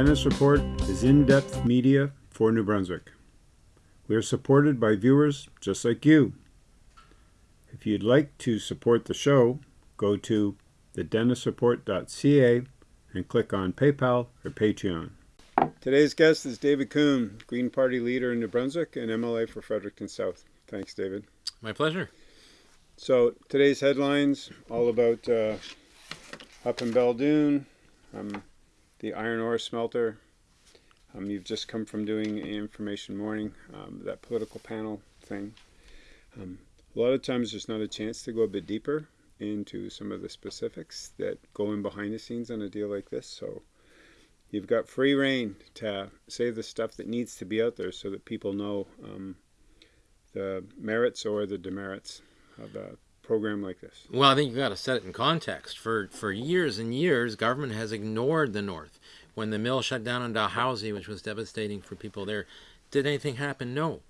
Dennis Report is in-depth media for New Brunswick. We are supported by viewers just like you. If you'd like to support the show, go to thedennisreport.ca and click on PayPal or Patreon. Today's guest is David Coon, Green Party leader in New Brunswick and MLA for Fredericton South. Thanks, David. My pleasure. So today's headlines all about uh, up in Belledune, um, the iron ore smelter. Um, you've just come from doing information morning, um, that political panel thing. Um, a lot of times there's not a chance to go a bit deeper into some of the specifics that go in behind the scenes on a deal like this. So you've got free reign to say the stuff that needs to be out there so that people know um, the merits or the demerits of a program like this? Well, I think you've got to set it in context. For for years and years, government has ignored the North. When the mill shut down in Dalhousie, which was devastating for people there, did anything happen? No.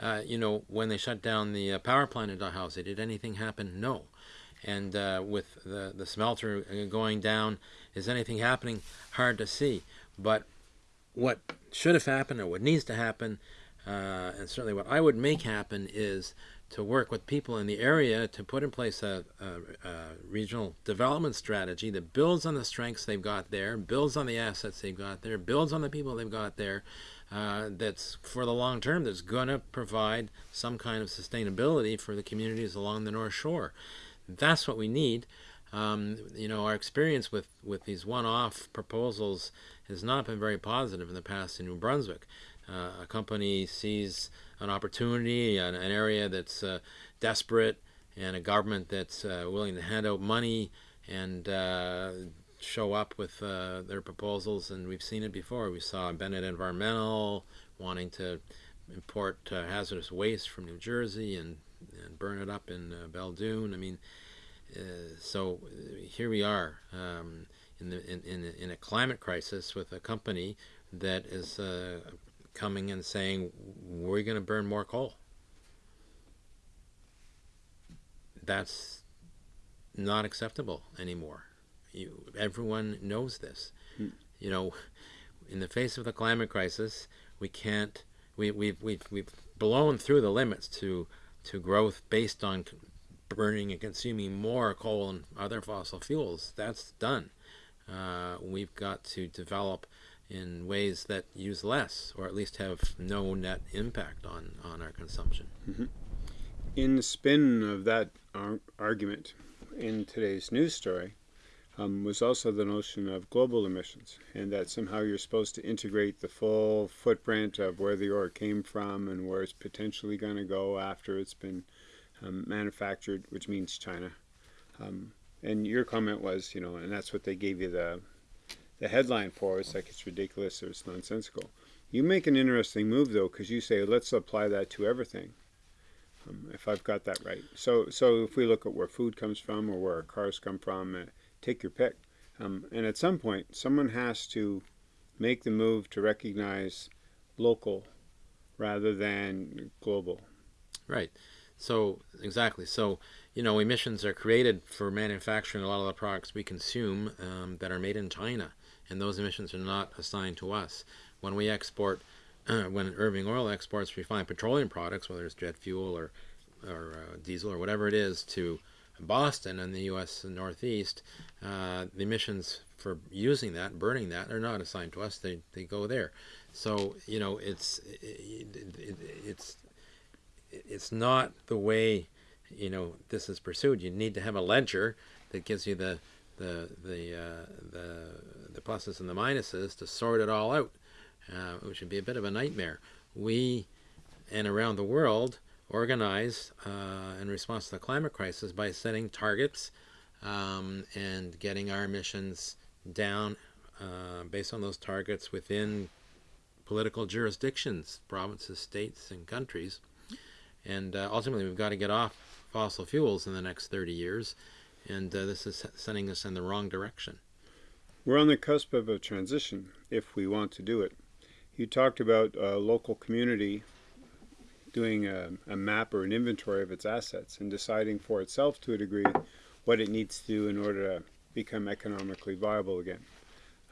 Uh, you know, when they shut down the uh, power plant in Dalhousie, did anything happen? No. And uh, with the, the smelter uh, going down, is anything happening? Hard to see. But what should have happened or what needs to happen, uh, and certainly what I would make happen, is to work with people in the area to put in place a, a, a, regional development strategy that builds on the strengths they've got there, builds on the assets they've got there, builds on the people they've got there, uh, that's for the long term, that's going to provide some kind of sustainability for the communities along the North Shore. That's what we need. Um, you know, our experience with, with these one-off proposals has not been very positive in the past in New Brunswick. Uh, a company sees an opportunity, an, an area that's uh, desperate, and a government that's uh, willing to hand out money and show up with uh, their proposals. And we've seen it before. We saw Bennett Environmental wanting to import uh, hazardous waste from New Jersey and, and burn it up in uh, Belledune. I mean, so here we are um, in, the, in, in, in, a climate crisis with a company that is coming and saying, we're going to burn more coal. That's not acceptable anymore. You, everyone knows this. Hmm. You know, in the face of the climate crisis, we can't, we, we've, we've, we've blown through the limits to, to growth based on burning and consuming more coal and other fossil fuels. That's done. Uh, we've got to develop in ways that use less or at least have no net impact on, on our consumption. Mm -hmm. In the spin of that ar argument in today's news story um, was also the notion of global emissions and that somehow you're supposed to integrate the full footprint of where the ore came from and where it's potentially going to go after it's been um, manufactured, which means China. Um, and your comment was, you know, and that's what they gave you the the headline for us, like it's ridiculous or it's nonsensical. You make an interesting move though, because you say let's apply that to everything. Um, if I've got that right. So, so if we look at where food comes from or where our cars come from, uh, take your pick. Um, and at some point, someone has to make the move to recognize local rather than global. Right. So exactly. So you know, emissions are created for manufacturing a lot of the products we consume um, that are made in China and those emissions are not assigned to us. When we export, when Irving Oil exports refined petroleum products, whether it's jet fuel or, or uh, diesel or whatever it is, to Boston and the U.S. Northeast, uh, the emissions for using that, burning that, are not assigned to us. They, they go there. So, you know, it's, it, it, it's, it's not the way, you know, this is pursued. You need to have a ledger that gives you the, the, the, uh, the the pluses and the minuses to sort it all out, uh, which would be a bit of a nightmare. We, and around the world, organize uh, in response to the climate crisis by setting targets um, and getting our emissions down uh, based on those targets within political jurisdictions, provinces, states, and countries. And uh, ultimately, we've got to get off fossil fuels in the next 30 years, and uh, this is sending us in the wrong direction. We're on the cusp of a transition if we want to do it. You talked about a local community doing a, a, map or an inventory of its assets and deciding for itself to a degree what it needs to do in order to become economically viable again.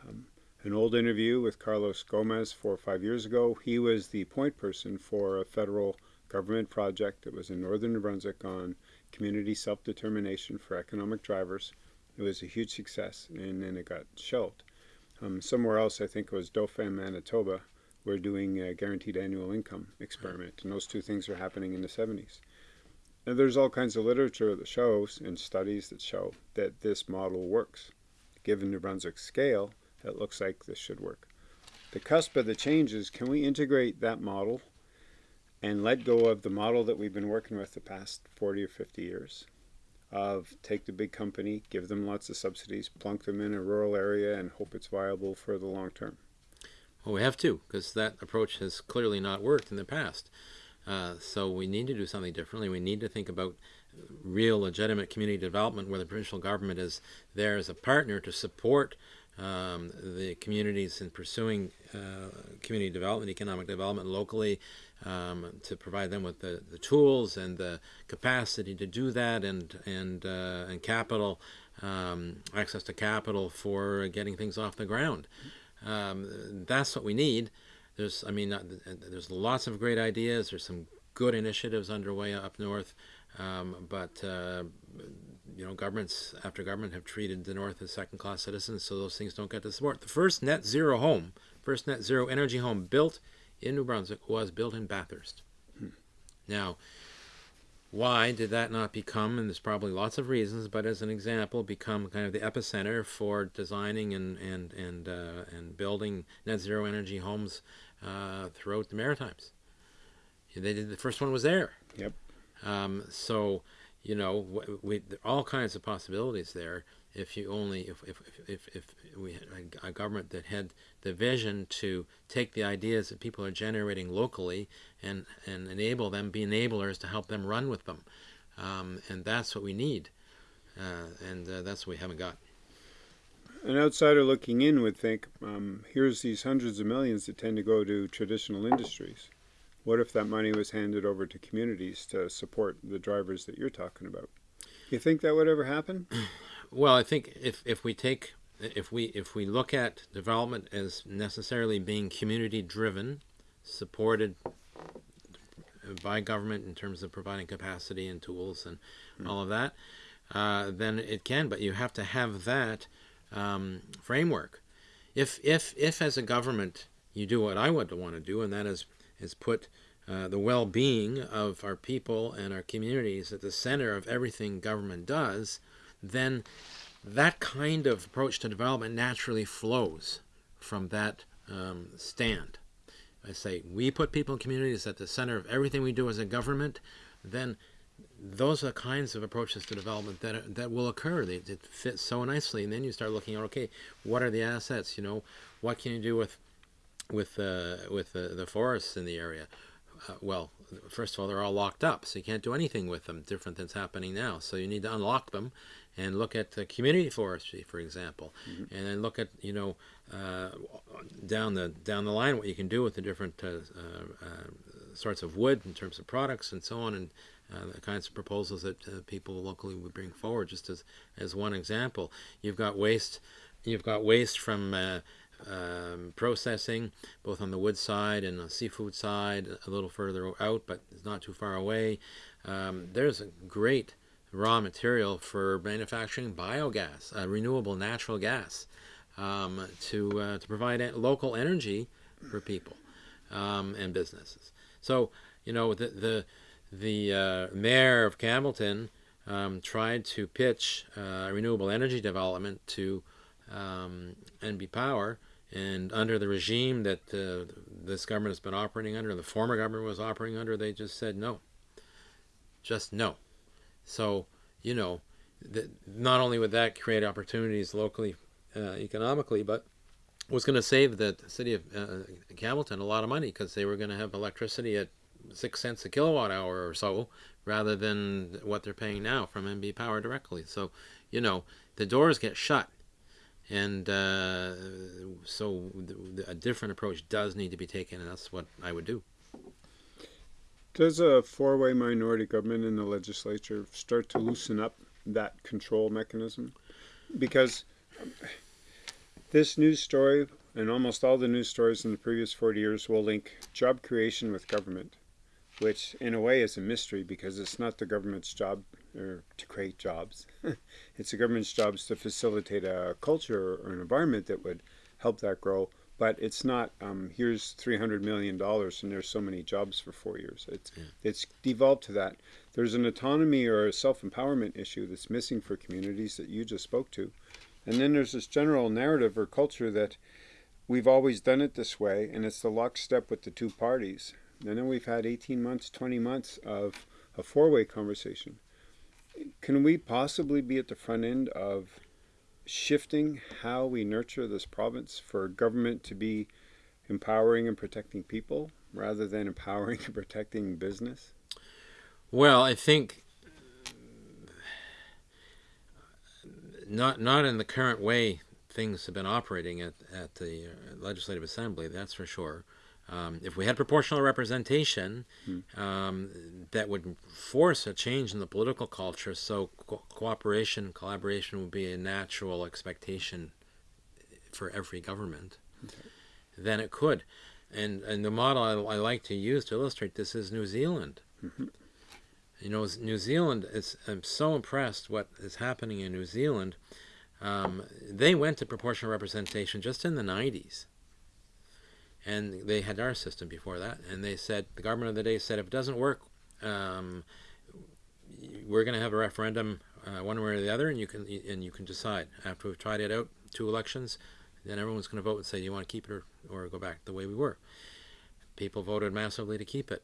Um, an old interview with Carlos Gomez four or five years ago. He was the point person for a federal government project that was in northern New Brunswick on community self-determination for economic drivers. It was a huge success, and then it got shelved. Um, somewhere else, I think it was Dauphin, Manitoba, we're doing a guaranteed annual income experiment, and those two things are happening in the 70s. And there's all kinds of literature that shows and studies that show that this model works. Given New Brunswick's scale, it looks like this should work. The cusp of the change is can we integrate that model and let go of the model that we've been working with the past 40 or 50 years of take the big company, give them lots of subsidies, plunk them in a rural area and hope it's viable for the long term. Well, we have to, because that approach has clearly not worked in the past. Uh, so we need to do something differently. We need to think about real legitimate community development where the provincial government is there as a partner to support um, the communities in pursuing uh, community development, economic development locally, um, to provide them with the, the tools and the capacity to do that and, and, uh, and capital, um, access to capital for getting things off the ground. Um, that's what we need. There's, I mean, there's lots of great ideas. There's some good initiatives underway up north, um, but uh, you know, governments after government have treated the North as second-class citizens, so those things don't get the support. The first net zero home, first net zero energy home built in New Brunswick was built in Bathurst. Hmm. Now, why did that not become, and there's probably lots of reasons, but as an example, become kind of the epicenter for designing and and and uh, and building net zero energy homes uh, throughout the Maritimes? They did the first one was there. Yep. Um, so you know, we, all kinds of possibilities there. If you only, if, if, if, if we had a government that had the vision to take the ideas that people are generating locally and, and enable them, be enablers to help them run with them. Um, and that's what we need. Uh, and uh, that's what we haven't got. An outsider looking in would think, um, here's these hundreds of millions that tend to go to traditional industries. What if that money was handed over to communities to support the drivers that you're talking about? You think that would ever happen? Well, I think if, if we take if we if we look at development as necessarily being community driven, supported by government in terms of providing capacity and tools and mm. all of that, uh, then it can. But you have to have that um, framework. If if if as a government you do what I would want to do, and that is is put uh, the well-being of our people and our communities at the center of everything government does, then that kind of approach to development naturally flows from that um, stand. I say we put people and communities at the center of everything we do as a government, then those are the kinds of approaches to development that that will occur. They, it fits so nicely, and then you start looking at okay, what are the assets? You know, what can you do with with uh, with the, the forests in the area. Uh, well, first of all, they're all locked up, so you can't do anything with them different than's happening now. So you need to unlock them and look at the community forestry, for example, mm -hmm. and then look at you know uh, down the down the line what you can do with the different uh, uh, uh, sorts of wood in terms of products and so on, and the kinds of proposals that people locally would bring forward. Just as as one example, you've got waste, you've got waste from um, processing, both on the wood side and the seafood side, a little further out, but it's not too far away. Um, there's a great raw material for manufacturing biogas, uh, renewable natural gas, um, to uh, to provide local energy for people um, and businesses. So you know the the the uh, mayor of Campbellton um, tried to pitch uh, renewable energy development to um, NB Power and under the regime that uh, this government has been operating under, the former government was operating under, they just said no. Just no. So, you know, not only would that create opportunities locally, uh, economically, but was going to save the city of uh, a lot of money because they were going to have electricity at six cents a kilowatt hour or so rather than what they're paying now from NB Power directly. So, you know, the doors get shut and uh, so a different approach does need to be taken, and that's what I would do. Does a four-way minority government in the legislature start to loosen up that control mechanism? Because this news story and almost all the news stories in the previous 40 years will link job creation with government, which in a way is a mystery because it's not the government's job or to create jobs. it's the government's jobs to facilitate a culture or an environment that would help that grow. But it's not. Um, here's three hundred million dollars, and there's so many jobs for four years. It's yeah. it's devolved to that. There's an autonomy or a self empowerment issue that's missing for communities that you just spoke to, and then there's this general narrative or culture that we've always done it this way, and it's the lockstep with the two parties. And then we've had 18 months, 20 months of a four way conversation. Can we possibly be at the front end of shifting how we nurture this province for government to be empowering and protecting people rather than empowering and protecting business? Well, I think not not in the current way things have been operating at, at the Legislative Assembly, that's for sure. Um, if we had proportional representation, hmm. um, that would force a change in the political culture. So co cooperation, collaboration would be a natural expectation for every government. Okay. Then it could, and and the model I, I, like to use to illustrate this is New Zealand. Mm -hmm. You know, New Zealand is. I'm so impressed what is happening in New Zealand. Um, they went to proportional representation just in the 90s and they had our system before that and they said the government of the day said if it doesn't work um, we're going to have a referendum uh, one way or the other and you can and you can decide. After we've tried it out two elections then everyone's going to vote and say do you want to keep it or, or go back the way we were? People voted massively to keep it.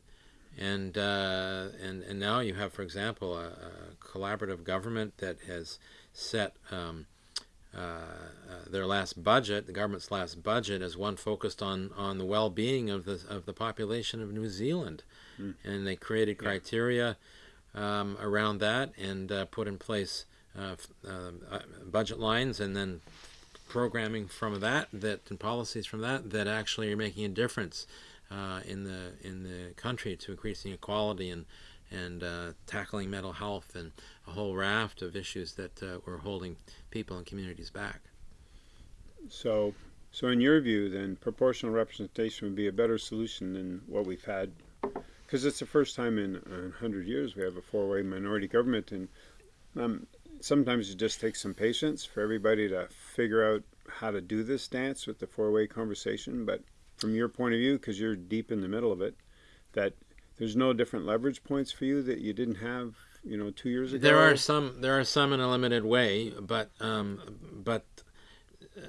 And uh, and and now you have for example a, a collaborative government that has set um, their last budget, the government's last budget, is one focused on on the well-being of the of the population of New Zealand, mm. and they created criteria um, around that and uh, put in place uh, uh, budget lines and then programming from that that and policies from that that actually are making a difference in the in the country to increasing equality and and uh, tackling mental health and a whole raft of issues that uh, were holding people and communities back. So, so in your view, then proportional representation would be a better solution than what we've had, because it's the first time in hundred years we have a four-way minority government, and um, sometimes it just takes some patience for everybody to figure out how to do this dance with the four-way conversation. But from your point of view, because you're deep in the middle of it, that there's no different leverage points for you that you didn't have you know two years ago there are some there are some in a limited way but um, but uh,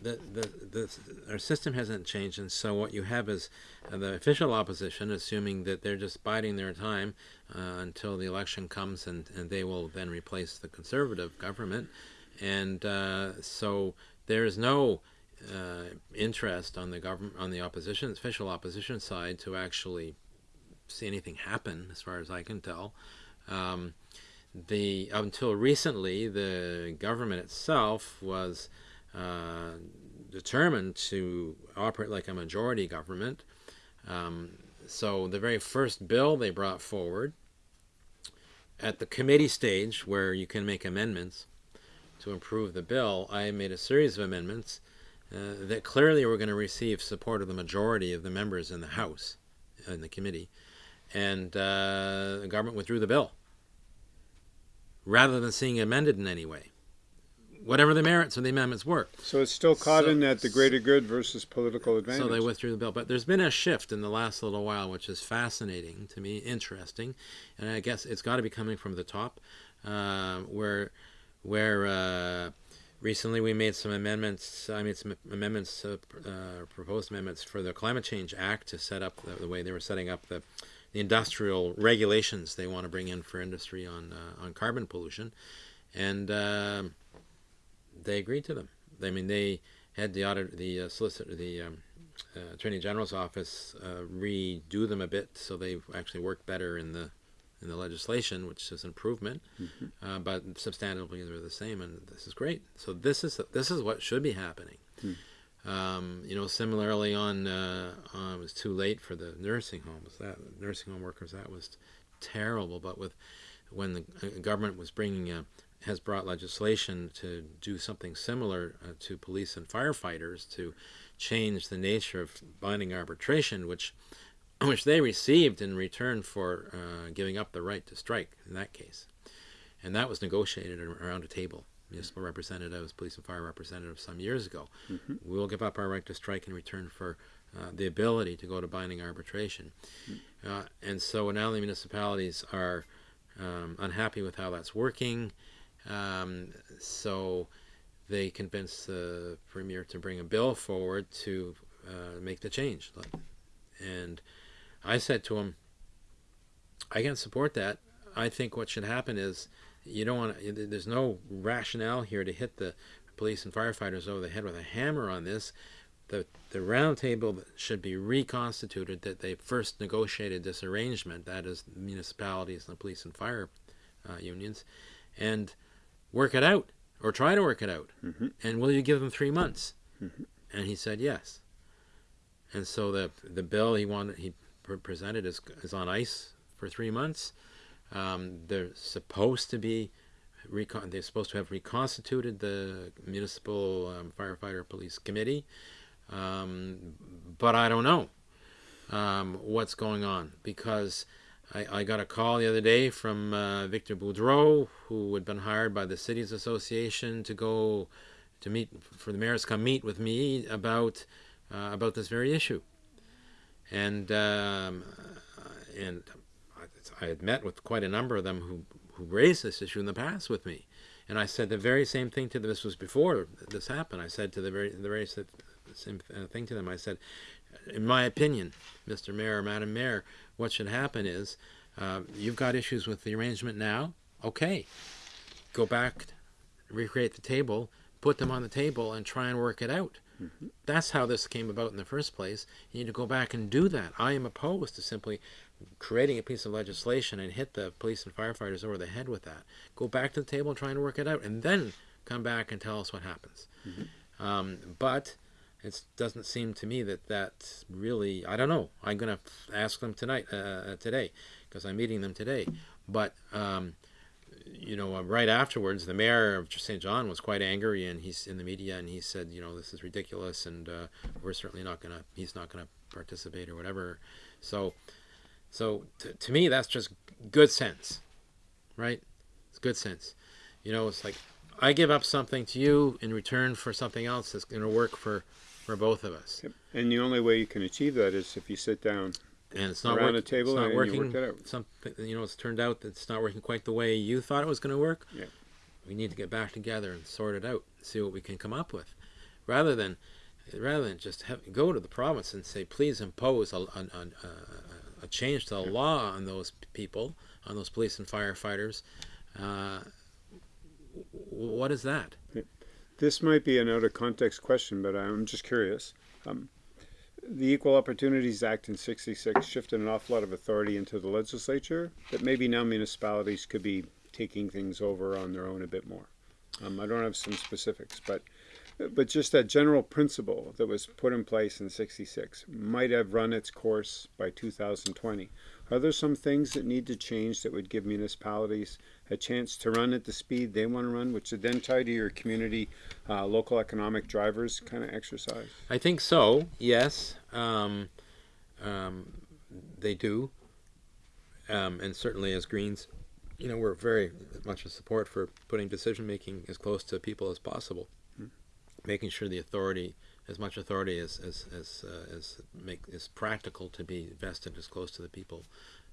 the, the, the, our system hasn't changed and so what you have is uh, the official opposition assuming that they're just biding their time uh, until the election comes and, and they will then replace the conservative government and uh, so there is no uh, interest on the government on the opposition official opposition side to actually see anything happen, as far as I can tell. Um, the until recently, the government itself was uh, determined to operate like a majority government. Um, so the very first bill they brought forward at the committee stage, where you can make amendments to improve the bill, I made a series of amendments uh, that clearly were going to receive support of the majority of the members in the House, in the committee and uh, the government withdrew the bill rather than seeing it amended in any way, whatever the merits of the amendments were. So it's still caught so, in that the greater good versus political advantage. So they withdrew the bill. But there's been a shift in the last little while, which is fascinating to me, interesting, and I guess it's got to be coming from the top, uh, where where uh, recently we made some amendments. I made some amendments, uh, uh, proposed amendments for the Climate Change Act to set up the, the way they were setting up the the industrial regulations they want to bring in for industry on uh, on carbon pollution, and uh, they agreed to them. I mean, they had the audit, the uh, solicitor, the um, uh, attorney general's office uh, redo them a bit so they actually work better in the in the legislation, which is an improvement, mm -hmm. but substantively they're the same, and this is great. So this is this is what should be happening. Mm. Um, you know, similarly on, uh, uh, it was too late for the nursing homes. That nursing home workers, that was terrible. But with when the uh, government was bringing a, has brought legislation to do something similar uh, to police and firefighters to change the nature of binding arbitration, which which they received in return for uh, giving up the right to strike in that case. And that was negotiated around a table. Municipal representatives, police and fire representatives, some years ago. Mm-hmm. We will give up our right to strike in return for uh, the ability to go to binding arbitration. Mm-hmm. Uh, and so now the municipalities are um, unhappy with how that's working. Um, so they convinced the premier to bring a bill forward to uh, make the change. And I said to him, I can support that. I think what should happen is you don't want to, there's no rationale here to hit the police and firefighters over the head with a hammer on this. The, the round table should be reconstituted that they first negotiated this arrangement, that is municipalities and the police and fire uh, unions, and work it out or try to work it out. Mm-hmm. And will you give them three months? Mm-hmm. And he said yes. And so the the bill he wanted he presented is, is on ice for three months. Um, they're supposed to be they're supposed to have reconstituted the municipal um, firefighter police committee, um, but I don't know um, what's going on because I, I, got a call the other day from uh, Victor Boudreau, who had been hired by the cities association to go to meet for the mayors come meet with me about uh, about this very issue, and um, and I had met with quite a number of them who who raised this issue in the past with me, and I said the very same thing to them. This was before this happened. I said to the very the very same thing to them. I said, in my opinion, Mr. Mayor, Madam Mayor, what should happen is uh, you've got issues with the arrangement now. Okay, go back, recreate the table, put them on the table, and try and work it out. Mm-hmm. That's how this came about in the first place. You need to go back and do that. I am opposed to simply creating a piece of legislation and hit the police and firefighters over the head with that. Go back to the table and try and work it out, and then come back and tell us what happens. Mm-hmm. Um, but it doesn't seem to me that that's really. I don't know. I'm going to ask them tonight, uh, today, because I'm meeting them today. But um, you know, right afterwards, the mayor of Saint John was quite angry, and he's in the media, and he said, you know, this is ridiculous, and uh, we're certainly not gonna. He's not gonna participate or whatever. So, so to, to me, that's just good sense, right? It's good sense. You know, it's like I give up something to you in return for something else that's going to work for for both of us. Yep. And the only way you can achieve that is if you sit down and it's not around work, a table it's not and working. you work. Something you know, it's turned out that it's not working quite the way you thought it was going to work. Yeah. We need to get back together and sort it out, see what we can come up with, rather than rather than just have, go to the province and say, please impose a, a, a, a change to the law on those people, on those police and firefighters. Uh, what is that? This might be an out of context question, but I'm just curious. Um, the Equal Opportunities Act in 66 shifted an awful lot of authority into the legislature that maybe now municipalities could be taking things over on their own a bit more. Um, I don't have some specifics, but but just that general principle that was put in place in 66 might have run its course by 2020. Are there some things that need to change that would give municipalities a chance to run at the speed they want to run, which would then tie to your community, uh, local economic drivers kind of exercise? I think so. Yes, um, um, they do, um, and certainly as Greens, you know, we're very much a support for putting decision making as close to people as possible. Making sure the authority, as much authority as as as, uh, as make is practical to be vested as close to the people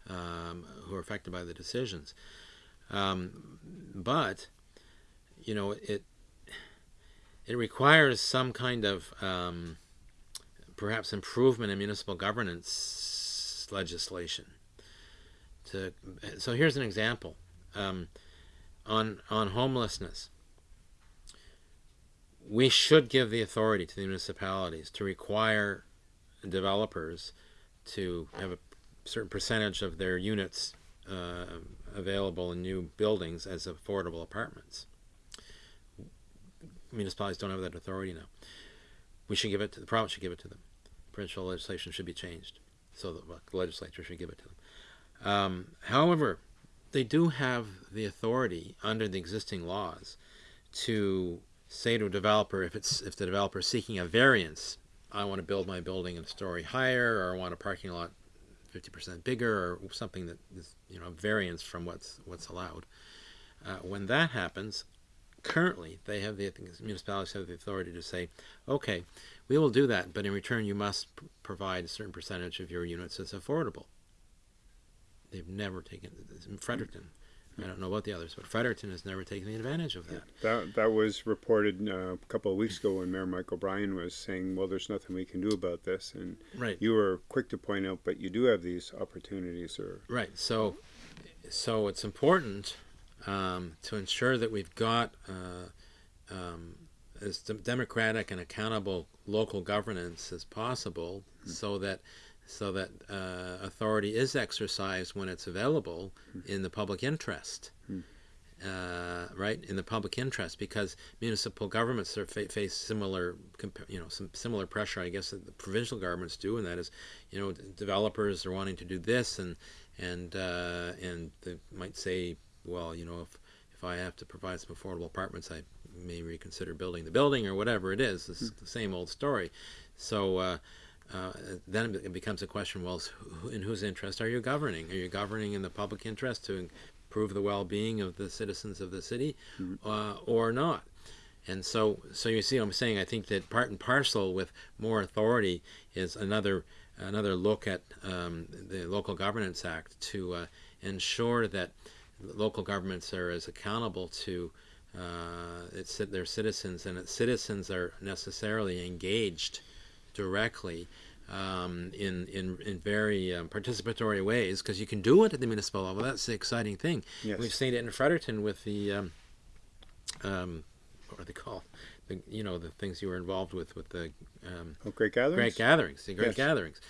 um, who are affected by the decisions. Um, but you know it it requires some kind of um, perhaps improvement in municipal governance legislation. To so here's an example um, on on homelessness. We should give the authority to the municipalities to require developers to have a certain percentage of their units uh, available in new buildings as affordable apartments. Municipalities don't have that authority now. We should give it to the province. Should give it to them. Provincial legislation should be changed, so the legislature should give it to them. Um, however, they do have the authority under the existing laws to say to a developer if it's if the developer is seeking a variance I want to build my building a story higher, or I want a parking lot 50% bigger, or something that is you know variance from what's what's allowed. Uh, when that happens, currently they have the municipalities have the authority to say, okay, we will do that, but in return you must provide a certain percentage of your units as affordable. They've never taken this in Fredericton. I don't know about the others, but Fredericton has never taken the advantage of that. That that was reported uh, a couple of weeks ago when Mayor Mike O'Brien was saying, "Well, there's nothing we can do about this," and right. you were quick to point out, but you do have these opportunities. Or right, so so it's important um, to ensure that we've got uh, um, as democratic and accountable local governance as possible, mm. so that so that uh, authority is exercised when it's available mm. in the public interest. Mm. Uh, right in the public interest because municipal governments are fa face similar you know some similar pressure I guess that the provincial governments do and that is you know developers are wanting to do this and and uh, and they might say well, you know, if if I have to provide some affordable apartments, I may reconsider building the building or whatever it is. It's mm. the same old story. So uh, uh, then it becomes a question: Well, in whose interest are you governing? Are you governing in the public interest to improve the well-being of the citizens of the city, mm. uh, or not? And so, so you see, what I'm saying I think that part and parcel with more authority is another another look at um, the Local Governance Act to uh, ensure that local governments are as accountable to uh, its, their citizens, and its citizens are necessarily engaged directly um, in, in, in very um, participatory ways because you can do it at the municipal level. That's the exciting thing. Yes. We've seen it in Fredericton with the, um, um what are they called? The, you know, the things you were involved with, with the um, oh, great gatherings. Great gatherings, the great yes. gatherings.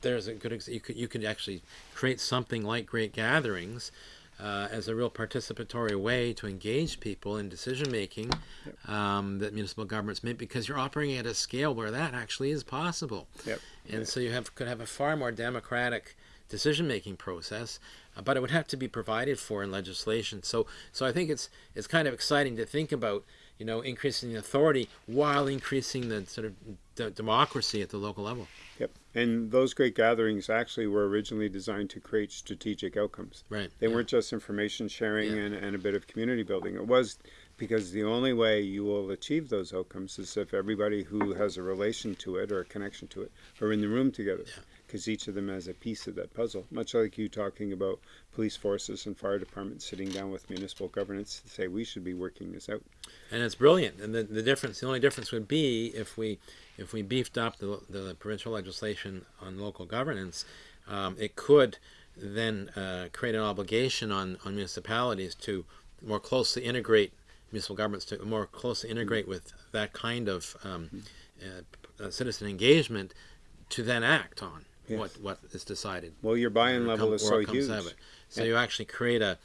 There's a good. You could you could actually create something like great gatherings, uh, as a real participatory way to engage people in decision making yep. um, that municipal governments make because you're operating at a scale where that actually is possible. Yep. And yep. so you have could have a far more democratic decision making process, uh, but it would have to be provided for in legislation. So so I think it's it's kind of exciting to think about you know increasing the authority while increasing the sort of democracy at the local level. Yep. And those great gatherings actually were originally designed to create strategic outcomes. Right. They yeah. weren't just information sharing yeah. and, and a bit of community building. It was because the only way you will achieve those outcomes is if everybody who has a relation to it or a connection to it are in the room together. Yeah because each of them has a piece of that puzzle. Much like you talking about police forces and fire departments sitting down with municipal governance to say we should be working this out. And it's brilliant. And the, the difference, the only difference would be if we if we beefed up the, the provincial legislation on local governance, um, it could then uh, create an obligation on, on municipalities to more closely integrate municipal governments to more closely integrate with that kind of um, uh, citizen engagement to then act on yes. what what is decided. Well, your buy-in level is so huge. So you actually create a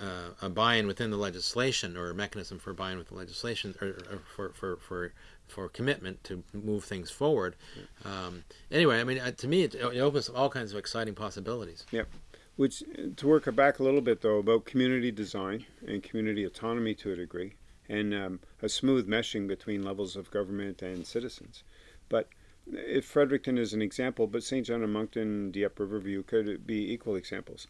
uh, a buy-in within the legislation or a mechanism for buy-in with the legislation or, or, for, for, for, for commitment to move things forward. Um, anyway, I mean, uh, to me, it, it, opens up all kinds of exciting possibilities. Yep. Which, to work back a little bit, though, about community design and community autonomy to a degree, and um, a smooth meshing between levels of government and citizens. But if Fredericton is an example, but Saint John and Moncton, Dieppe Riverview could be equal examples.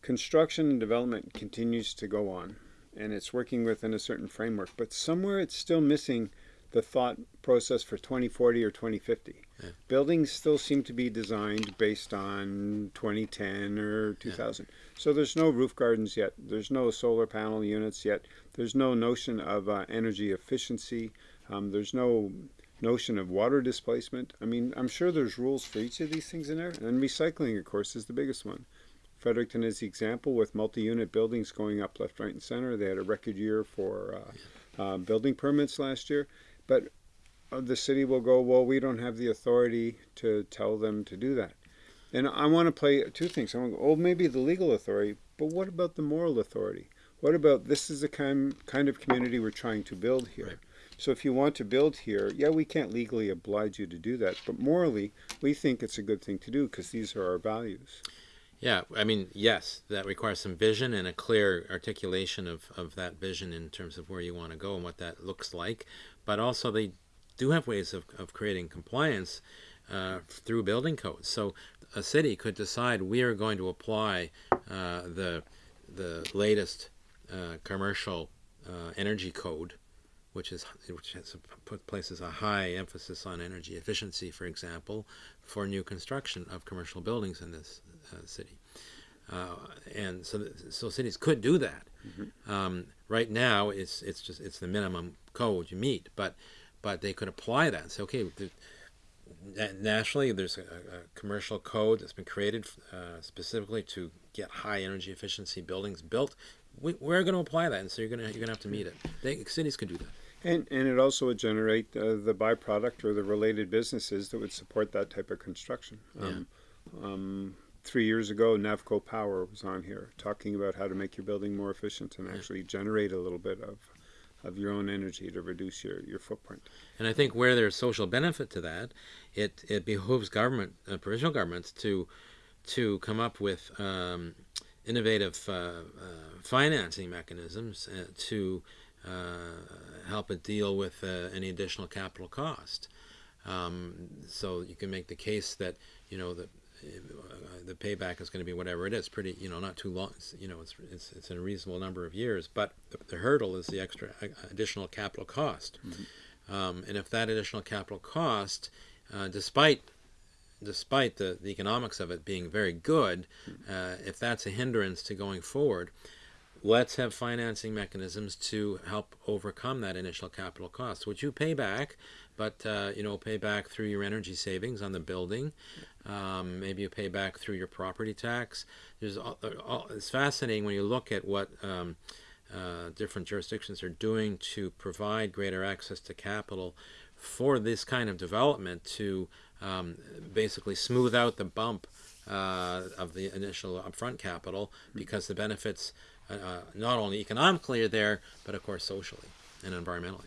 Construction and development continues to go on, and it's working within a certain framework, but somewhere it's still missing the thought process for 2040 or 2050. Yeah. Buildings still seem to be designed based on 2010 or 2000. Yeah. So there's no roof gardens yet. There's no solar panel units yet. There's no notion of uh, energy efficiency. Um, there's no notion of water displacement. I mean, I'm sure there's rules for each of these things in there, and recycling, of course, is the biggest one. Fredericton is the example with multi-unit buildings going up left, right, and center. They had a record year for uh, uh, building permits last year, but uh, the city will go, well, we don't have the authority to tell them to do that. And I want to play two things. I want to go, oh, maybe the legal authority, but what about the moral authority? What about this is the kind, kind of community we're trying to build here? Right. So if you want to build here, yeah, we can't legally oblige you to do that, but morally, we think it's a good thing to do because these are our values. Yeah, I mean, yes, that requires some vision and a clear articulation of, of that vision in terms of where you want to go and what that looks like. But also, they do have ways of, of creating compliance uh, through building codes. So a city could decide we are going to apply uh, the the latest uh, commercial uh, energy code, which is which has put places a high emphasis on energy efficiency, for example, for new construction of commercial buildings in this uh, city. Uh, and so, so cities could do that. Mm-hmm. Um, right now, it's it's just it's the minimum code you meet, but but they could apply that and say, okay, the, nationally, there's a, a, commercial code that's been created uh, specifically to get high energy efficiency buildings built. We, are going to apply that, and so you're going to you're going to have to meet it. They, cities could do that. And, and it also would generate uh, the byproduct or the related businesses that would support that type of construction. Um, yeah. um, three years ago, Navco Power was on here talking about how to make your building more efficient and actually generate a little bit of of your own energy to reduce your, your footprint. And I think where there's social benefit to that, it, it behooves government, uh, provincial governments, to to come up with um, innovative uh, uh, financing mechanisms uh, to uh, help it deal with uh, any additional capital cost. Um, so you can make the case that you know that the payback is going to be whatever it is, pretty, you know, not too long, you know, it's, it's, it's in a reasonable number of years, but the, the hurdle is the extra additional capital cost. Mm-hmm. Um, and if that additional capital cost, uh, despite despite the, the economics of it being very good, uh, if that's a hindrance to going forward, let's have financing mechanisms to help overcome that initial capital cost, which you pay back, but uh, you know pay back through your energy savings on the building. Um, maybe you pay back through your property tax. There's all, all, it's fascinating when you look at what um, uh, different jurisdictions are doing to provide greater access to capital for this kind of development to um, basically smooth out the bump uh, of the initial upfront capital because the benefits uh, uh, not only economically are there, but of course socially and environmentally.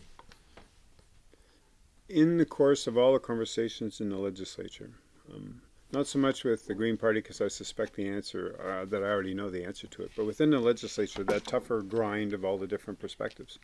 In the course of all the conversations in the legislature, um, not so much with the Green Party because I suspect the answer, uh, that I already know the answer to it, but within the legislature, that tougher grind of all the different perspectives.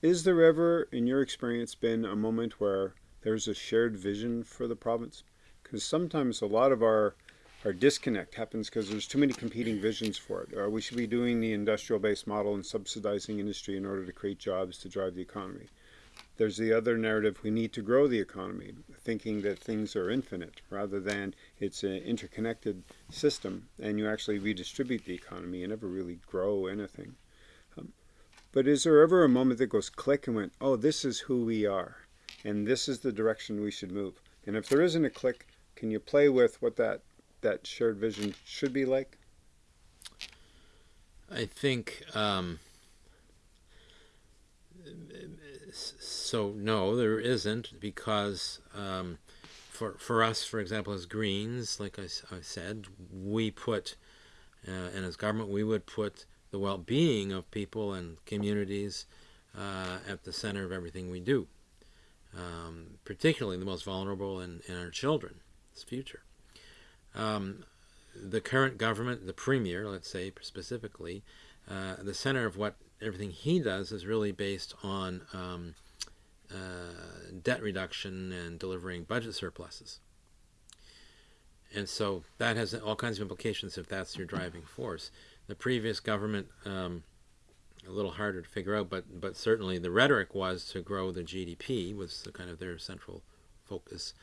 Is there ever, in your experience, been a moment where there's a shared vision for the province? Because sometimes a lot of our our disconnect happens because there's too many competing visions for it. Or we should be doing the industrial based model and subsidizing industry in order to create jobs to drive the economy. There's the other narrative we need to grow the economy, thinking that things are infinite rather than it's an interconnected system and you actually redistribute the economy and never really grow anything. Um, but is there ever a moment that goes click and went, oh, this is who we are and this is the direction we should move? And if there isn't a click, can you play with what that that shared vision should be like? I think um, so. No, there isn't because um, for for us, for example, as Greens, like I, I said, we put uh, and as government, we would put the well-being of people and communities uh, at the center of everything we do, um, particularly the most vulnerable and, and our children's future. Um, the current government, the premier, let's say specifically, uh, the center of what everything he does is really based on um, uh, debt reduction and delivering budget surpluses. And so that has all kinds of implications if that's your driving force. The previous government, um, a little harder to figure out, but but certainly the rhetoric was to grow the GDP was the kind of their central focus.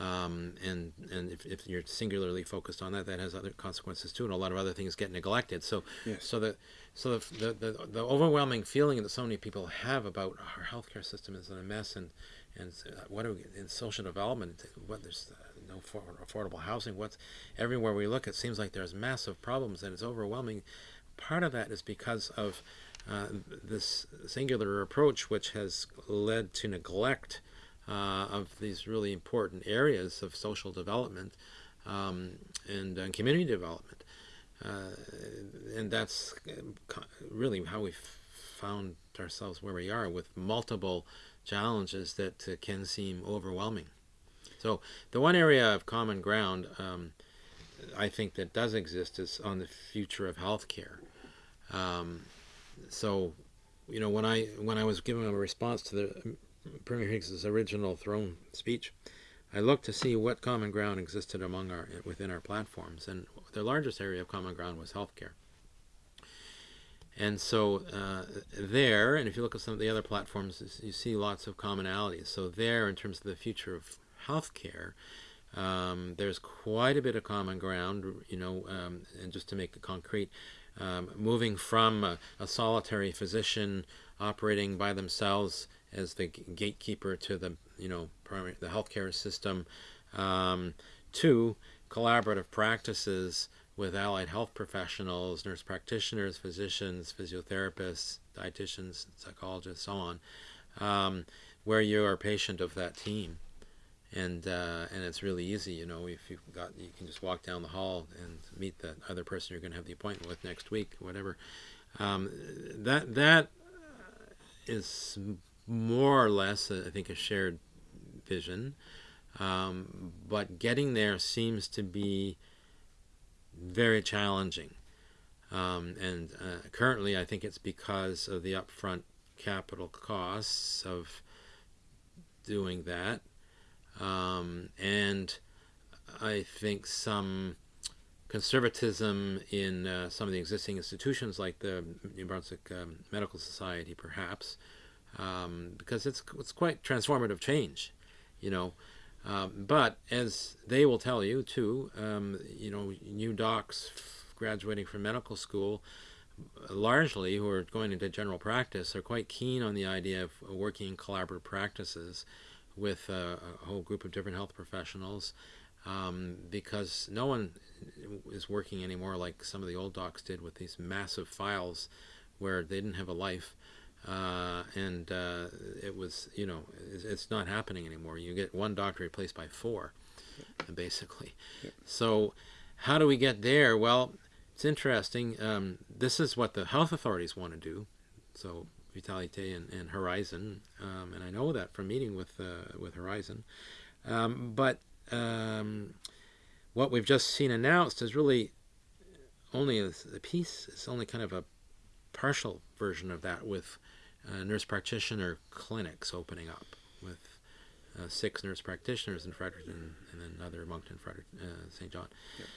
Um, and and if, if you're singularly focused on that, that has other consequences too, and a lot of other things get neglected. So, yes. so the so the, the, the the overwhelming feeling that so many people have about our healthcare system is in a mess, and and what are we in social development? What there's no affordable housing. What's everywhere we look, it seems like there's massive problems, and it's overwhelming. Part of that is because of uh, this singular approach, which has led to neglect uh, of these really important areas of social development um, and uh, community development. Uh, and that's really how we found ourselves where we are with multiple challenges that uh, can seem overwhelming. So the one area of common ground um, I think that does exist is on the future of healthcare. Um, so, you know, when I when I was giving a response to the Premier Higgs's original throne speech, I looked to see what common ground existed among our within our platforms, and the largest area of common ground was healthcare. And so uh, there, and if you look at some of the other platforms, you see lots of commonalities. So there, in terms of the future of healthcare, um, there's quite a bit of common ground. You know, um, and just to make it concrete, um, moving from a, a, solitary physician operating by themselves as the gatekeeper to the you know primary, the healthcare system, um, to collaborative practices with allied health professionals, nurse practitioners, physicians, physiotherapists, dietitians, psychologists, so on, um, where you are a patient of that team. And, uh, and it's really easy, you know, if you've got, you can just walk down the hall and meet the other person you're going to have the appointment with next week, whatever. Um, that, that is more or less, I think, a shared vision. Um, but getting there seems to be very challenging. Um, and uh, currently, I think it's because of the upfront capital costs of doing that. Um, and I think some conservatism in uh, some of the existing institutions, like the New Brunswick um, Medical Society, perhaps, um, because it's it's quite transformative change, you know. Um, but as they will tell you too, um, you know, new docs graduating from medical school, largely who are going into general practice, are quite keen on the idea of working in collaborative practices with a, a whole group of different health professionals. Um, because no one is working anymore like some of the old docs did with these massive files where they didn't have a life uh, and uh, it was, you know, it's, it's, not happening anymore. You get one doctor replaced by four, yep. basically. Yep. So, how do we get there? Well, it's interesting. Um, this is what the health authorities want to do. So, Vitalité and, and Horizon, um, and I know that from meeting with uh, with Horizon. Um, but um, what we've just seen announced is really only a, a piece. It's only kind of a partial version of that with uh, nurse practitioner clinics opening up with uh, six nurse practitioners in Fredericton and then another Moncton, Fredericton, uh, Saint John. Yep.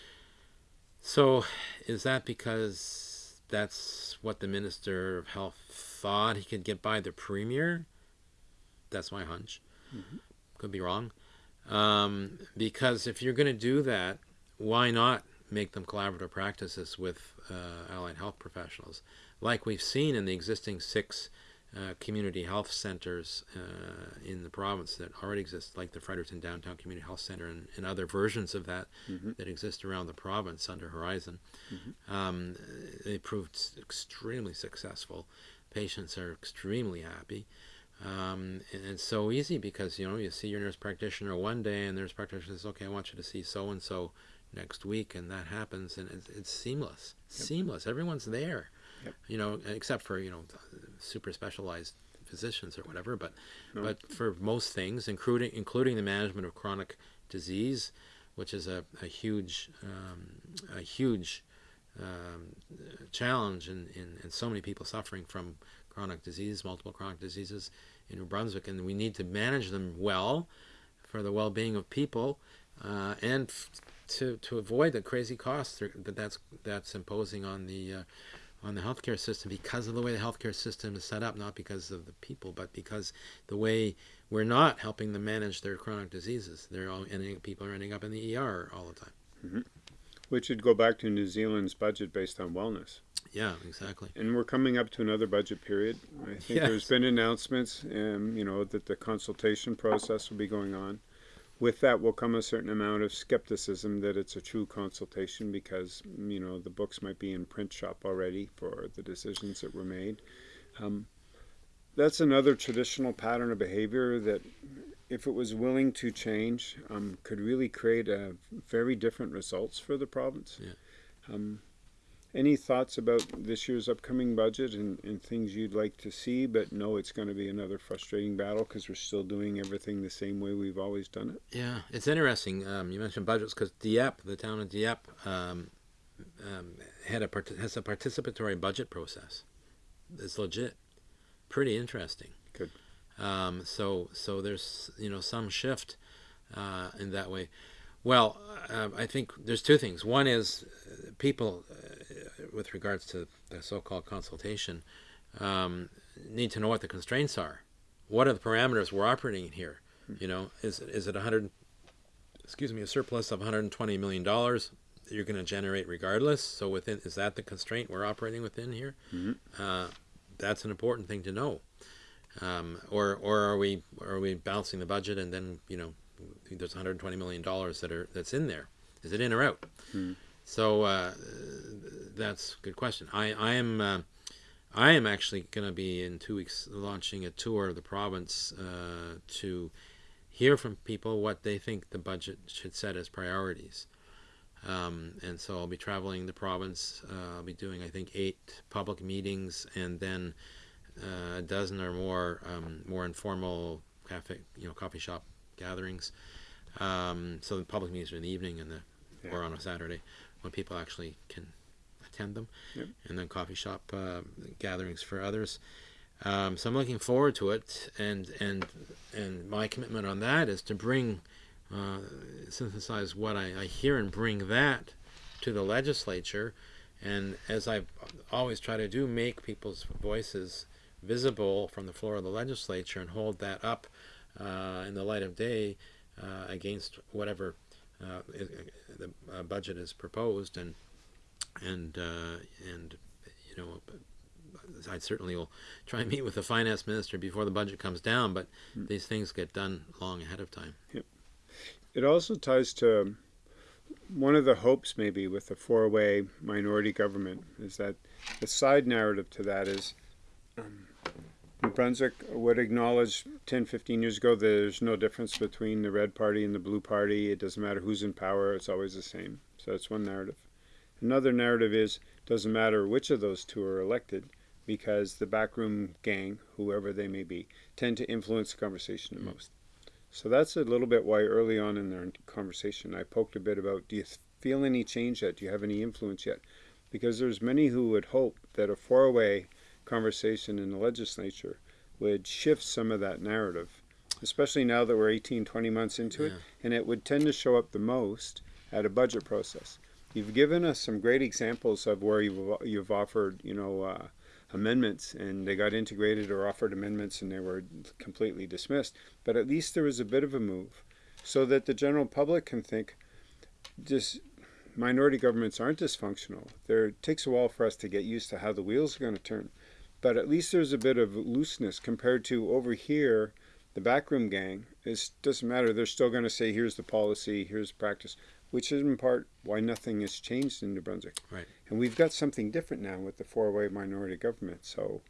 So, is that because that's what the Minister of Health thought he could get by the Premier? That's my hunch. Mm-hmm. Could be wrong. Um, because if you're going to do that, why not make them collaborative practices with uh, allied health professionals, like we've seen in the existing six uh, community health centers uh, in the province that already exist, like the Fredericton Downtown Community Health Center and, and other versions of that mm-hmm. that exist around the province under Horizon. Mm-hmm. Um, they proved extremely successful. Patients are extremely happy. Um, and it's so easy because you know you see your nurse practitioner one day, and the nurse practitioner says, "Okay, I want you to see so and so next week," and that happens, and it's, it's seamless. Yep. Seamless. Everyone's there. Yep. You know, except for you know super specialized physicians or whatever, but no. but for most things, including including the management of chronic disease, which is a, a huge um, a huge um, challenge in, in, in so many people suffering from chronic disease, multiple chronic diseases in New Brunswick, and we need to manage them well for the well-being of people uh, and to to avoid the crazy costs that that's that's imposing on the uh, on the healthcare system because of the way the healthcare system is set up, not because of the people, but because the way we're not helping them manage their chronic diseases. They're all ending, people are ending up in the ER all the time. Mm-hmm. Which would go back to New Zealand's budget based on wellness. Yeah, exactly. And we're coming up to another budget period. I think yes. there's been announcements, and you know, that the consultation process will be going on with that will come a certain amount of skepticism that it's a true consultation because you know the books might be in print shop already for the decisions that were made. Um, that's another traditional pattern of behavior that, if it was willing to change, um, could really create a very different results for the province. Yeah. Um, any thoughts about this year's upcoming budget and, and things you'd like to see, but know it's going to be another frustrating battle because we're still doing everything the same way we've always done it? Yeah, it's interesting. Um, you mentioned budgets because Dieppe, the town of Dieppe, um, um, had a has a participatory budget process. It's legit, pretty interesting. Good. Um, so so there's you know some shift uh, in that way. Well, uh, I think there's two things. One is uh, people, with regards to the so-called consultation, um, need to know what the constraints are. What are the parameters we're operating in here? You know, is is it 100? Excuse me, a surplus of 120 million dollars that you're going to generate regardless. So within is that the constraint we're operating within here? Mm-hmm. Uh, that's an important thing to know. Um, or or are we are we balancing the budget and then you know there's 120 million dollars that are that's in there? Is it in or out? Hmm. So uh, that's a good question. I I am. Uh, I am actually going to be in two weeks launching a tour of the province uh, to hear from people what they think the budget should set as priorities. Um, and so I'll be traveling the province. Uh, I'll be doing, I think, eight public meetings and then uh, a dozen or more um, more informal cafe, you know, coffee shop gatherings. Um, so the public meetings are in the evening and the Yeah. or on a Saturday when people actually can attend them, Yep. and then coffee shop uh, gatherings for others. Um, so I'm looking forward to it, and and and my commitment on that is to bring uh, synthesize what I, I hear and bring that to the legislature, and as I always try to do, make people's voices visible from the floor of the legislature and hold that up uh, in the light of day uh, against whatever uh, i- the uh, budget is proposed, and and uh, and you know. I certainly will try and meet with the finance minister before the budget comes down, but these things get done long ahead of time. It also ties to one of the hopes, maybe, with the four way minority government is that the side narrative to that is um, New Brunswick would acknowledge 10, 15 years ago that there's no difference between the red party and the blue party. It doesn't matter who's in power, it's always the same. So that's one narrative. Another narrative is doesn't matter which of those two are elected because the backroom gang, whoever they may be, tend to influence the conversation the mm. most. So that's a little bit why early on in their conversation I poked a bit about do you feel any change yet? Do you have any influence yet? Because there's many who would hope that a four-way conversation in the legislature would shift some of that narrative, especially now that we're 18, 20 months into it, and it would tend to show up the most at a budget process. You've given us some great examples of where you've, you've offered, you know, uh, amendments and they got integrated or offered amendments and they were completely dismissed. But at least there was a bit of a move so that the general public can think just minority governments aren't dysfunctional. There it takes a while for us to get used to how the wheels are going to turn. But at least there's a bit of looseness compared to over here, the backroom gang. It doesn't matter. They're still going to say, here's the policy, here's practice, which is in part why nothing has changed in New Brunswick. Right. And we've got something different now with the four-way minority government. So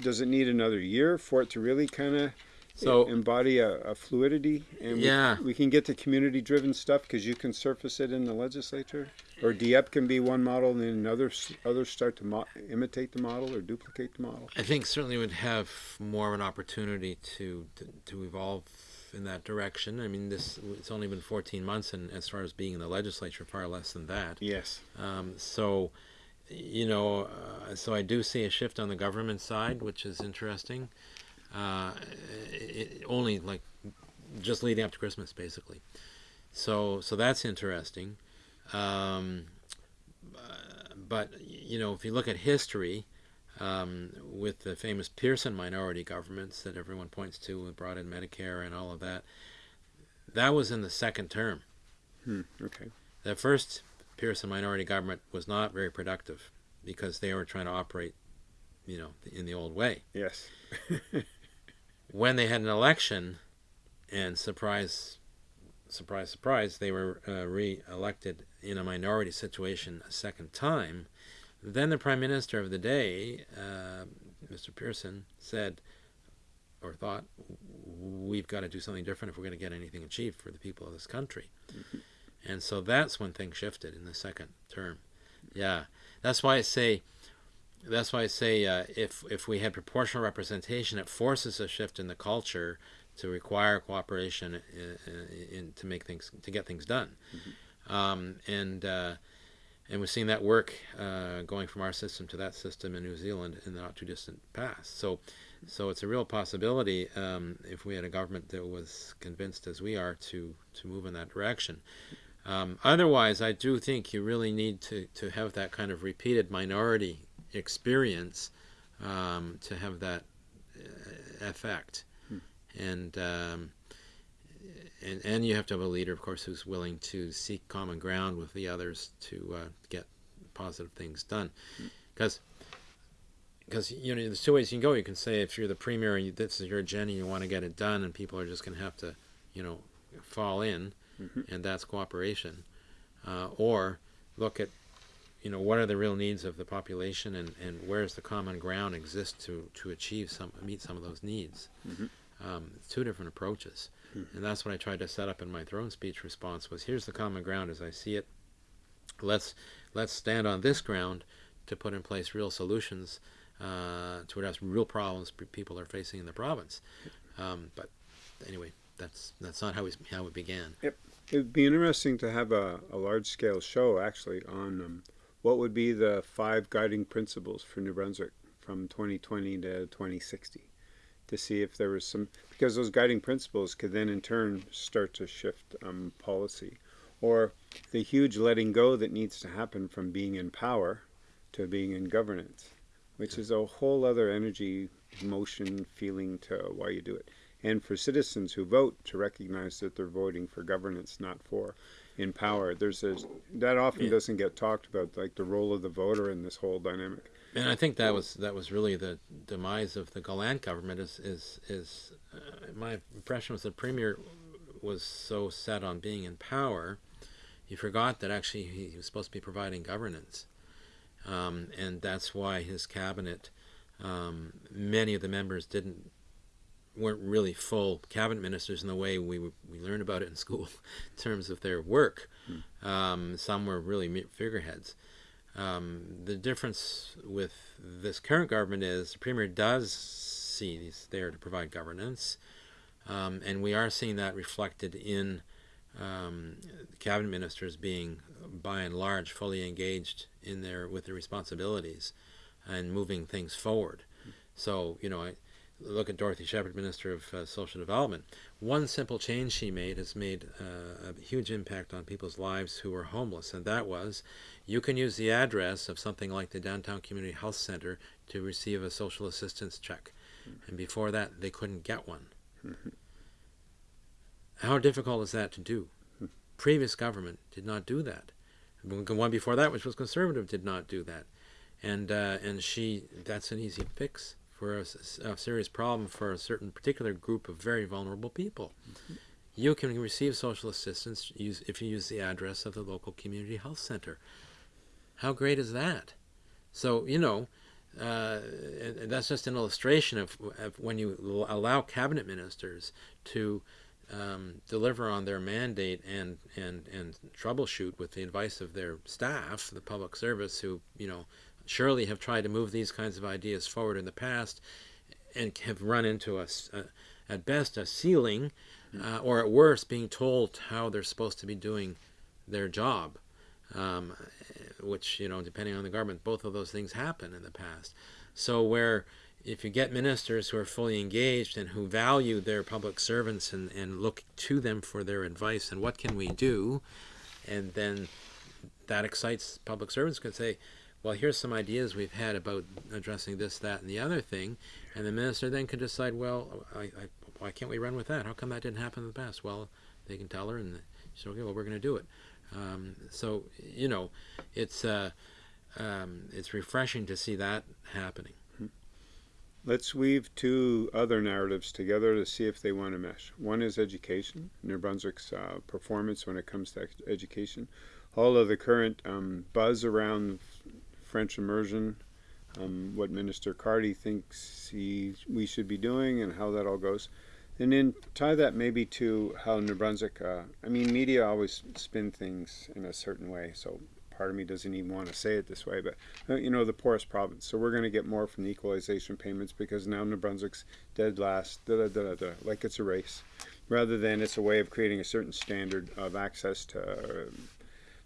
does it need another year for it to really kind of So- embody a, a fluidity and we- Yeah. we, can get to community-driven stuff because you can surface it in the legislature or Dieppe can be one model and then others others start to mo- imitate the model or duplicate the model. I think certainly would have more of an opportunity to, to to evolve in that direction. I mean, this it's only been 14 months, and as far as being in the legislature, far less than that. Yes. Um, so, you know, uh, so I do see a shift on the government side, which is interesting. Uh, it, only like just leading up to Christmas, basically. So, so that's interesting. Um, uh, but you know, if you look at history, um, with the famous Pearson minority governments that everyone points to, and brought in Medicare and all of that, that was in the second term. Hmm. Okay. The first Pearson minority government was not very productive because they were trying to operate, you know, in the old way. Yes. When they had an election, and surprise, surprise, surprise, they were uh, re-elected in a minority situation a second time. Then the prime minister of the day, uh, Mr. Pearson, said or thought, "We've got to do something different if we're going to get anything achieved for the people of this country." And so that's when things shifted in the second term. Yeah, that's why I say, that's why I say, uh, if if we had proportional representation, it forces a shift in the culture to require cooperation in, in, in to make things to get things done, um, and uh, and we've seen that work uh, going from our system to that system in New Zealand in the not too distant past. So So it's a real possibility um, if we had a government that was convinced, as we are, to to move in that direction. Um, otherwise, I do think you really need to, to have that kind of repeated minority experience um, to have that uh, effect. Hmm. And, um, and and you have to have a leader, of course, who's willing to seek common ground with the others to uh, get positive things done. Because hmm because you know there's two ways you can go. You can say if you're the premier and you, this is your agenda, you want to get it done, and people are just going to have to, you know, fall in, mm-hmm. and that's cooperation. Uh, or look at, you know, what are the real needs of the population, and, and where's the common ground exist to to achieve some meet some of those needs. Mm-hmm. Um, two different approaches, mm-hmm. and that's what I tried to set up in my throne speech response. Was here's the common ground as I see it. Let's let's stand on this ground to put in place real solutions uh, to address real problems people are facing in the province. Um, but anyway, that's that's not how we how it began. Yep, it'd be interesting to have a, a large scale show actually on um, what would be the five guiding principles for New Brunswick from 2020 to 2060 to see if there was some because those guiding principles could then in turn start to shift um, policy or the huge letting go that needs to happen from being in power to being in governance which is a whole other energy, emotion, feeling to why you do it. And for citizens who vote to recognize that they're voting for governance, not for in power. There's a, that often yeah. doesn't get talked about, like the role of the voter in this whole dynamic. And I think that was that was really the demise of the Gallant government. Is is is uh, my impression was the premier was so set on being in power, he forgot that actually he was supposed to be providing governance. Um, and that's why his cabinet, um, many of the members didn't weren't really full cabinet ministers in the way we we learned about it in school, in terms of their work. Hmm. Um, some were really figureheads. Um, the difference with this current government is the premier does see he's there to provide governance, um, and we are seeing that reflected in um, cabinet ministers being, by and large, fully engaged in their with their responsibilities and moving things forward. So you know, I look at Dorothy Shepherd, Minister of uh, Social Development. One simple change she made has made uh, a huge impact on people's lives who were homeless, and that was you can use the address of something like the Downtown Community Health Center to receive a social assistance check, and before that they couldn't get one. Mm-hmm. How difficult is that to do? Previous government did not do that. The one before that, which was conservative, did not do that. And uh, and she that's an easy fix for a, a, serious problem for a certain particular group of very vulnerable people. You can receive social assistance use, if you use the address of the local community health center. How great is that? So you know, uh, that's just an illustration of, of, when you allow cabinet ministers to um, deliver on their mandate and, and, and troubleshoot with the advice of their staff, the public service, who, you know, surely have tried to move these kinds of ideas forward in the past and have run into a, a at best a ceiling uh, or at worst being told how they're supposed to be doing their job. Um, which you know depending on the government both of those things happen in the past. So where if you get ministers who are fully engaged and who value their public servants and, and look to them for their advice and what can we do, and then that excites public servants could say, well, here's some ideas we've had about addressing this, that, and the other thing, and the minister then can decide, well, I, I, why can't we run with that? How come that didn't happen in the past? Well, they can tell her, and she's okay. Well, we're going to do it. Um, so you know, it's uh, um, it's refreshing to see that happening. Let's weave two other narratives together to see if they want to mesh. One is education, New Brunswick's uh, performance when it comes to education. All of the current um, buzz around French immersion, um, what Minister Cardy thinks he, we should be doing, and how that all goes. And then tie that maybe to how New Brunswick, uh, I mean, media always spin things in a certain way. So part of me doesn't even want to say it this way, but uh, you know, the poorest province. So we're going to get more from the equalization payments because now New Brunswick's dead last, da, da, da, da, like it's a race, rather than it's a way of creating a certain standard of access to uh,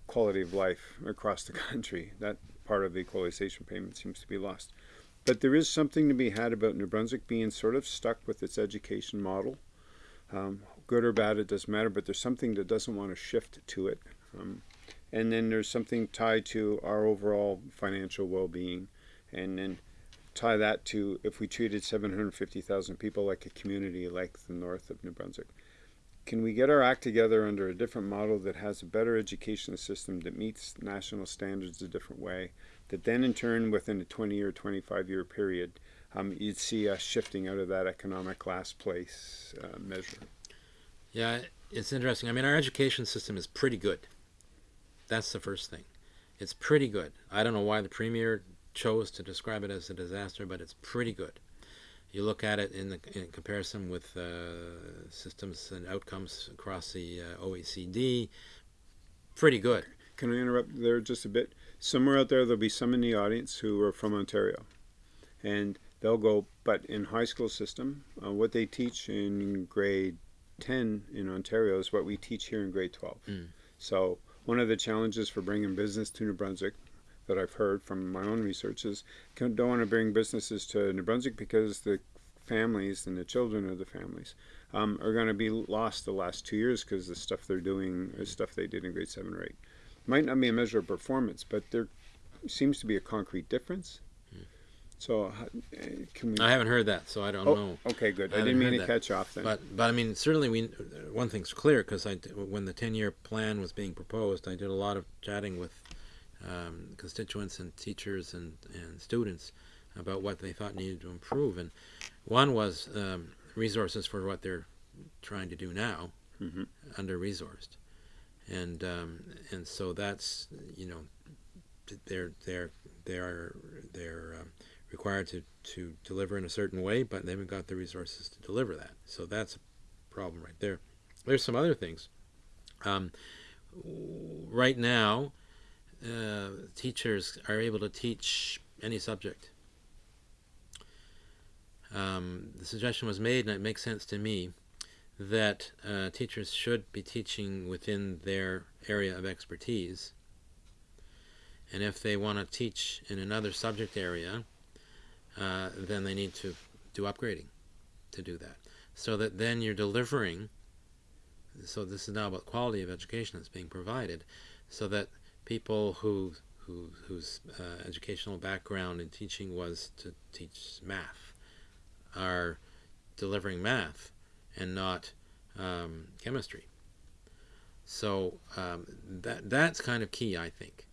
quality of life across the country. That part of the equalization payment seems to be lost. But there is something to be had about New Brunswick being sort of stuck with its education model. Um, good or bad, it doesn't matter, but there's something that doesn't want to shift to it. Um, and then there's something tied to our overall financial well-being. And then tie that to if we treated 750,000 people like a community like the north of New Brunswick. Can we get our act together under a different model that has a better education system that meets national standards a different way? That then, in turn, within a 20 or 25 year period, um, you'd see us shifting out of that economic last place uh, measure. Yeah, it's interesting. I mean, our education system is pretty good. That's the first thing. It's pretty good. I don't know why the premier chose to describe it as a disaster, but it's pretty good. You look at it in, the, in comparison with uh, systems and outcomes across the uh, OECD, pretty good. Can I interrupt there just a bit? Somewhere out there, there'll be some in the audience who are from Ontario, and they'll go, but in high school system, uh, what they teach in grade 10 in Ontario is what we teach here in grade 12. Mm. So one of the challenges for bringing business to New Brunswick that I've heard from my own research is don't want to bring businesses to New Brunswick because the families and the children of the families um, are going to be lost the last two years because the stuff they're doing is stuff they did in grade seven or eight. Might not be a measure of performance, but there seems to be a concrete difference. Hmm. So uh, can we? I haven't heard that, so I don't oh, know. Okay, good. I I, didn't mean to that. catch off then. But but I mean, certainly we one thing's clear because I when the ten year plan was being proposed, I did a lot of chatting with um, constituents and teachers and, and students about what they thought needed to improve. And one was um, resources for what they're trying to do now, hmm under resourced. And um, and so that's you know they're they're they're they're um, required to, to deliver in a certain way, but they haven't got the resources to deliver that. So that's a problem right there. There's some other things. Um, right now, uh, teachers are able to teach any subject. Um, the suggestion was made, and it makes sense to me, that uh, teachers should be teaching within their area of expertise. And if they want to teach in another subject area, uh, then they need to do upgrading to do that. So that then you're delivering, so this is now about quality of education that's being provided, so that people who, who whose uh, educational background in teaching was to teach math are delivering math and not um, chemistry. So um, that that's kind of key, I think.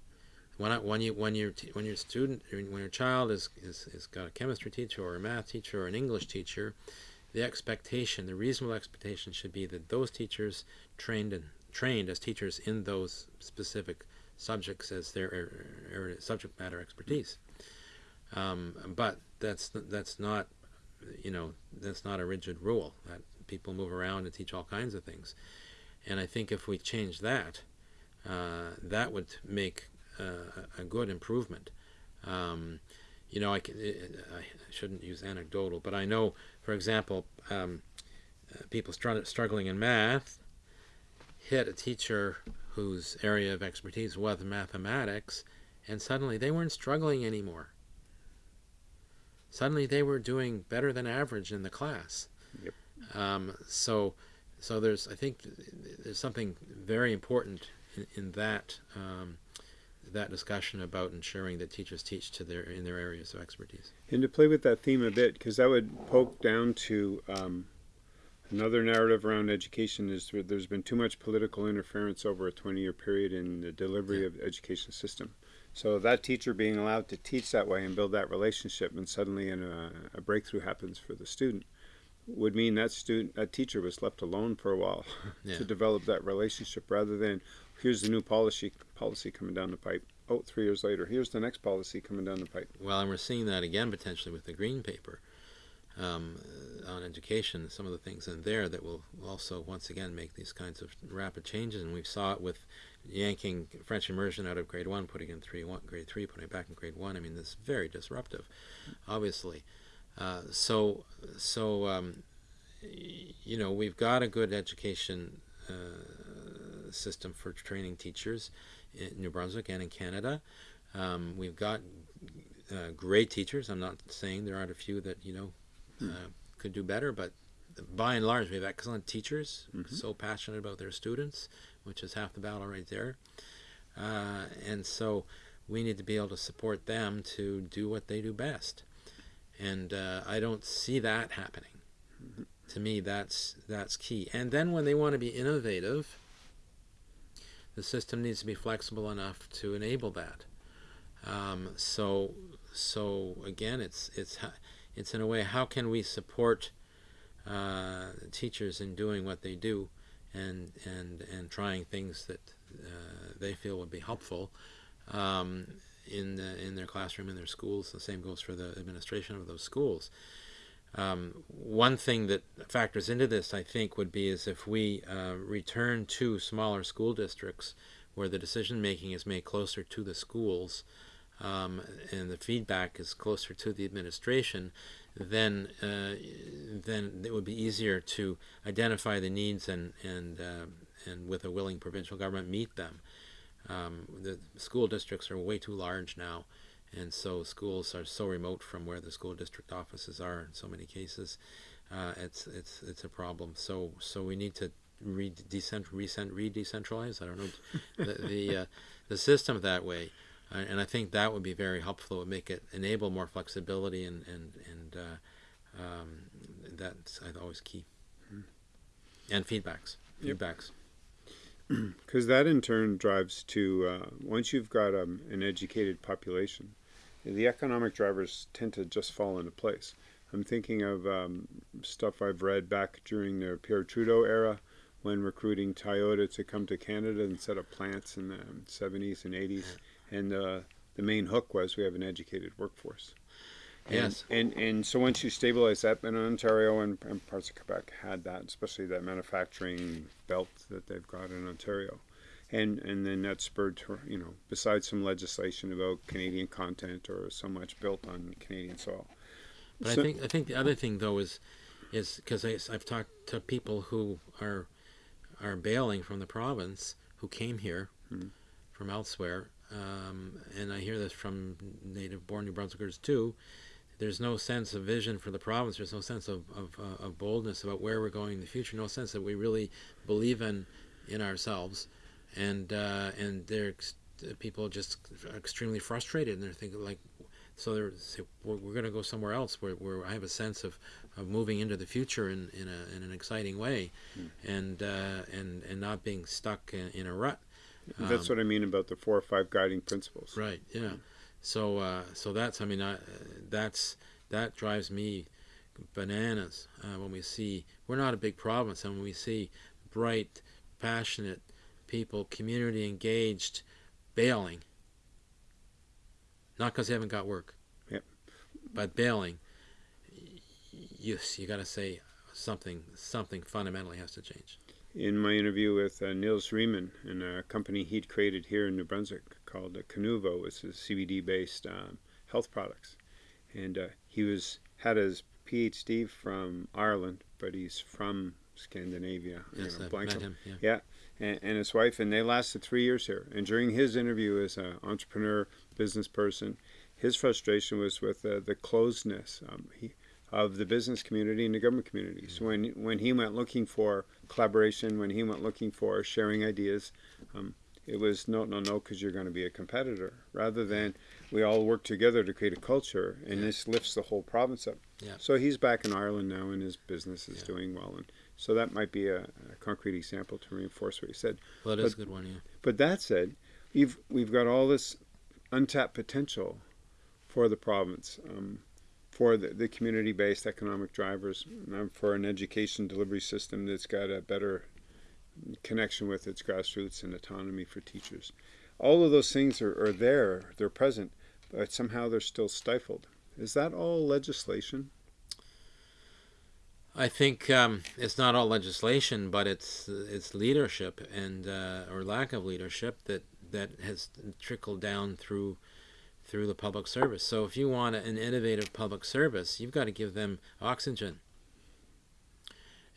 When I, when you when your when your student when your child is, is is got a chemistry teacher or a math teacher or an English teacher, the expectation, the reasonable expectation, should be that those teachers trained and trained as teachers in those specific subjects as their er, er, subject matter expertise. Um, but that's that's not, you know, that's not a rigid rule. That people move around and teach all kinds of things, and I think if we change that, uh, that would make uh, a good improvement. Um, you know, I, can, I shouldn't use anecdotal, but I know, for example, um, uh, people str- struggling in math hit a teacher whose area of expertise was mathematics, and suddenly they weren't struggling anymore. Suddenly they were doing better than average in the class. Yep. Um, so, so there's I think there's something very important in, in that um, that discussion about ensuring that teachers teach to their in their areas of expertise. And to play with that theme a bit, because that would poke down to um, another narrative around education is where there's been too much political interference over a 20-year period in the delivery of the education system. So that teacher being allowed to teach that way and build that relationship, and suddenly an, uh, a breakthrough happens for the student, would mean that student, that teacher was left alone for a while Yeah. to develop that relationship, rather than here's the new policy policy coming down the pipe. Oh, three years later, here's the next policy coming down the pipe. Well, and we're seeing that again potentially with the green paper um, on education. Some of the things in there that will also once again make these kinds of rapid changes, and we saw it with yanking French immersion out of grade one, putting in three, one, grade three, putting it back in grade one. I mean, this is very disruptive, obviously. Uh, so, so um, you know, we've got a good education uh, system for training teachers in New Brunswick and in Canada. Um, we've got uh, great teachers. I'm not saying there aren't a few that you know uh, could do better, but by and large, we have excellent teachers, Mhm. so passionate about their students, which is half the battle right there. Uh, and so we need to be able to support them to do what they do best. And uh, I don't see that happening. To me, that's that's key. And then when they want to be innovative, the system needs to be flexible enough to enable that. Um, so so again, it's it's it's in a way how can we support uh, teachers in doing what they do and and and trying things that uh, they feel would be helpful um, in the, in their classroom in their schools. The same goes for the administration of those schools. Um, one thing that factors into this, I think, would be is if we uh, return to smaller school districts where the decision making is made closer to the schools um, and the feedback is closer to the administration, then uh, then it would be easier to identify the needs and and uh, and with a willing provincial government meet them. Um, the school districts are way too large now, and so schools are so remote from where the school district offices are in so many cases. Uh, it's it's it's a problem. So so we need to re decent recent re-decentralize. I don't know the the, uh, the system that way. And I think that would be very helpful. It would make it enable more flexibility, and and and uh, um, that's always key. And feedbacks, feedbacks. Because that in turn drives to uh, once you've got um, an educated population, the economic drivers tend to just fall into place. I'm thinking of um, stuff I've read back during the Pierre Trudeau era when recruiting Toyota to come to Canada and set up plants in the 70s and 80s. And uh, the main hook was we have an educated workforce. And, Yes. And, and so once you stabilize that, and Ontario and, and parts of Quebec had that, especially that manufacturing belt that they've got in Ontario. And, and then that spurred to, you know, besides some legislation about Canadian content or so much built on Canadian soil. But So- I think I think the other thing though is is because I've talked to people who are are bailing from the province who came here Mhm. from elsewhere, um, and I hear this from native-born New Brunswickers too. There's no sense of vision for the province. There's no sense of of, uh, of boldness about where we're going in the future. No sense that we really believe in in ourselves, and uh, and they're ex- people just are extremely frustrated, and they're thinking like, so they're say, we're, we're going to go somewhere else where, where I have a sense of, of moving into the future in, in, a, in an exciting way, and uh, and and not being stuck in, in a rut. That's what I mean about the four or five guiding principles. Right. Yeah. So uh, so that's I mean I, that's that drives me bananas uh, when we see we're not a big province and when we see bright, passionate people, community engaged, bailing. Not because they haven't got work. Yep. But bailing. You you got to say something something fundamentally has to change. In my interview with uh, Niels Riemann and a company he'd created here in New Brunswick called uh, Canuvo, which is CBD based um, health products. And uh, he was had his PhD from Ireland, but he's from Scandinavia. you Yes, know, I've met him. Yeah. and, and his wife, and they lasted three years here. And during his interview as an entrepreneur, business person, his frustration was with uh, the closedness um, he, of the business community and the government community. So when when he went looking for collaboration, when he went looking for sharing ideas, um, it was no, no, no, because you're going to be a competitor, rather than we all work together to create a culture, and Yeah. this lifts the whole province up. Yeah. So he's back in Ireland now, and his business is Yeah. doing well, and so that might be a, a concrete example to reinforce what he said. Well, it is a But- good one. Yeah. But that said, we've we've got all this untapped potential for the province, um, for the, the community-based economic drivers, um, for an education delivery system that's got a better connection with its grassroots and autonomy for teachers. All of those things are, are there, they're present, but somehow they're still stifled. Is that all legislation? I think um, it's not all legislation, but it's it's leadership and uh, or lack of leadership that that has trickled down through through the public service. So if you want an innovative public service, you've got to give them oxygen.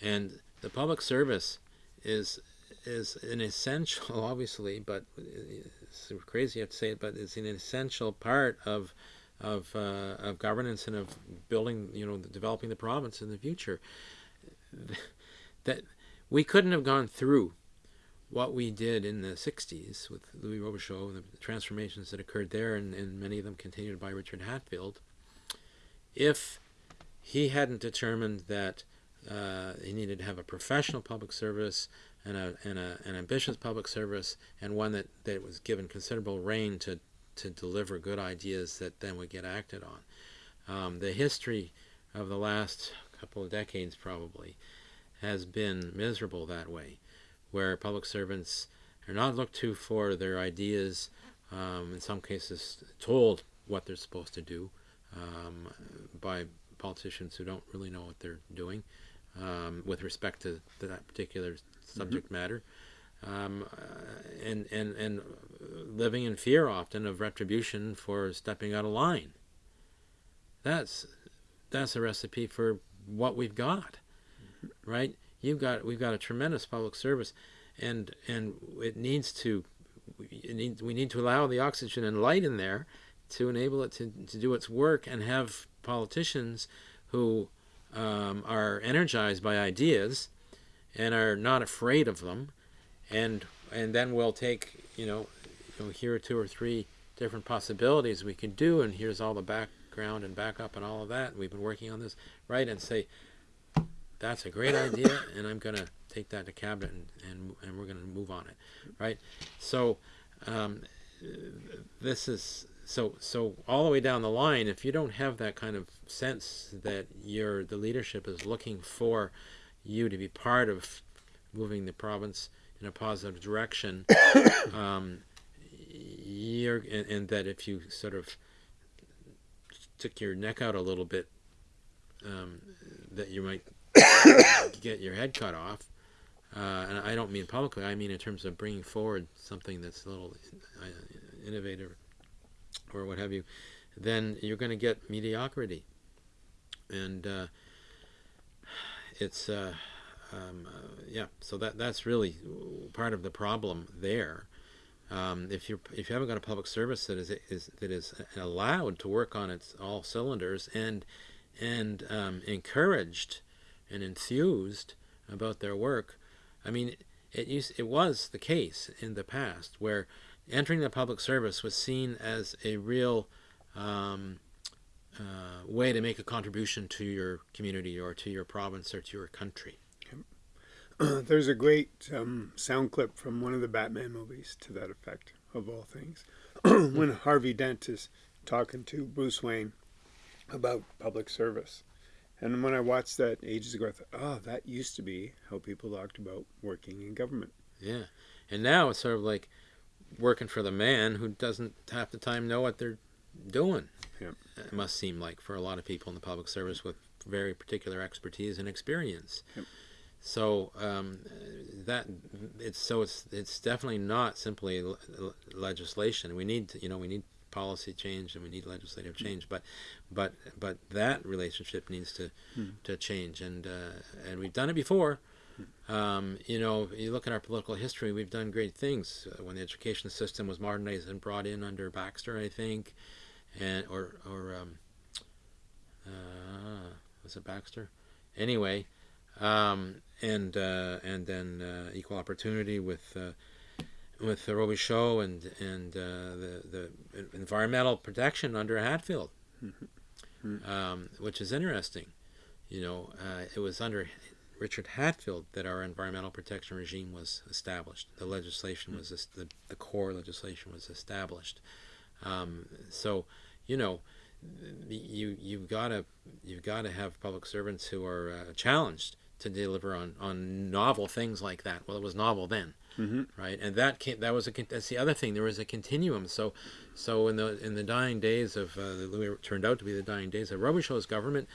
And the public service is is an essential, obviously, but it's crazy to have to say it, but it's an essential part of of uh, of governance and of building, you know, developing the province in the future. That we couldn't have gone through what we did in the 60s with Louis Robichaud, and the transformations that occurred there, and, and many of them continued by Richard Hatfield, if he hadn't determined that uh, he needed to have a professional public service and, a, and a, an ambitious public service and one that, that was given considerable reign to, to deliver good ideas that then would get acted on. Um, the history of the last couple of decades probably has been miserable that way, where public servants are not looked to for their ideas, um, in some cases told what they're supposed to do um, by politicians who don't really know what they're doing um, with respect to, to, that particular subject mm-hmm. matter. Um, uh, and, and, and living in fear often of retribution for stepping out of line. That's, that's a recipe for what we've got right? You've got we've got a tremendous public service, and and it needs to it needs, we need to allow the oxygen and light in there to enable it to, to do its work and have politicians who um, are energized by ideas and are not afraid of them. And and then we'll take you know, here are two or three different possibilities we can do and here's all the background and backup and all of that we've been working on this right? And say that's a great idea, and I'm going to take that to cabinet and, and, and we're going to move on it, right? So um, this is so so all the way down the line. If you don't have that kind of sense that your the leadership is looking for you to be part of moving the province in a positive direction, um, you're and, and that if you sort of took your neck out a little bit, um, that you might get your head cut off. Uh, and I don't mean publicly, I mean in terms of bringing forward something that's a little uh, innovative or what have you, then you're going to get mediocrity. And uh, it's, uh, um, uh, yeah, so that that's really part of the problem there. Um, if you if you haven't got a public service that is, is that is allowed to work on its all cylinders and and um, encouraged and enthused about their work. I mean, it used, it was the case in the past where entering the public service was seen as a real um, uh, way to make a contribution to your community or to your province or to your country. There's a great um, sound clip from one of the Batman movies to that effect, of all things, when Harvey Dent is talking to Bruce Wayne about public service. And when I watched that ages ago, I thought, oh, that used to be how people talked about working in government. Yeah. And now it's sort of like working for the man who doesn't half the time know what they're doing. Yeah. It must seem like for a lot of people in the public service with very particular expertise and experience. Yep. So um, that it's so it's it's definitely not simply legislation. We need to, you know we need policy change and we need legislative change. But but but that relationship needs to hmm. to change, and uh, and we've done it before. Um, you know, you look at our political history, we've done great things. Uh, when the education system was modernized and brought in under Baxter, I think, and or or um, uh, was it Baxter? Anyway, um, and uh, and then uh, equal opportunity with uh, with the Robichaud and and uh, the the environmental protection under Hatfield, mm-hmm. um, which is interesting. You know, uh, it was under Richard Hatfield that our environmental protection regime was established. The legislation mm-hmm. was the the core legislation was established. Um, so, you know, you you've got to you've got to have public servants who are uh, challenged to deliver on on novel things like that. Well, it was novel then mm-hmm. right? And that came, that was a that's the other thing. There was a continuum. So, so in the in the dying days of uh, the Louis turned out to be the dying days of Robichaud's government,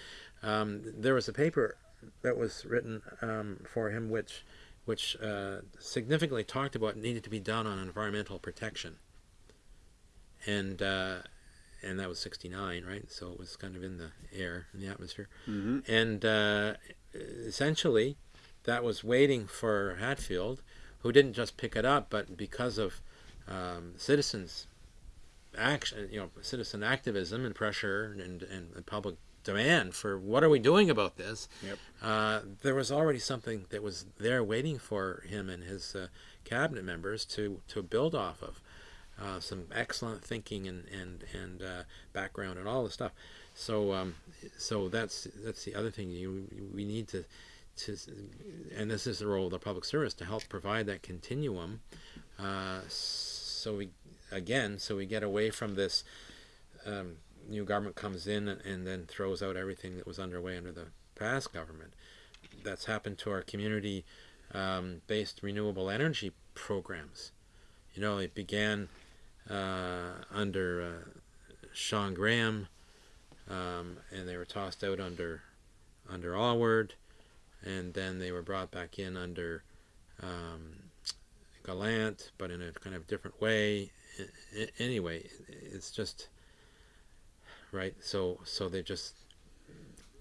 um, there was a paper that was written um, for him, which which uh, significantly talked about needed to be done on environmental protection. And uh, and that was 69 right so it was kind of in the air in the atmosphere mm-hmm. and uh, essentially that was waiting for hatfield who didn't just pick it up, but because of um, citizens action, you know, citizen activism and pressure and, and, and public demand for what are we doing about this, Yep. uh, there was already something that was there waiting for him and his uh, cabinet members to, to build off of. Uh, some excellent thinking and and and uh, background and all this stuff. So um, so that's that's the other thing you we need to to and this is the role of the public service to help provide that continuum. Uh, so we again so we get away from this. Um, new government comes in and, and then throws out everything that was underway under the past government. That's happened to our community um, based renewable energy programs. You know, it began uh, under uh, Shawn Graham, um, and they were tossed out under under Alward, and then they were brought back in under um, Gallant, but in a kind of different way. Anyway, it's just right. So so they just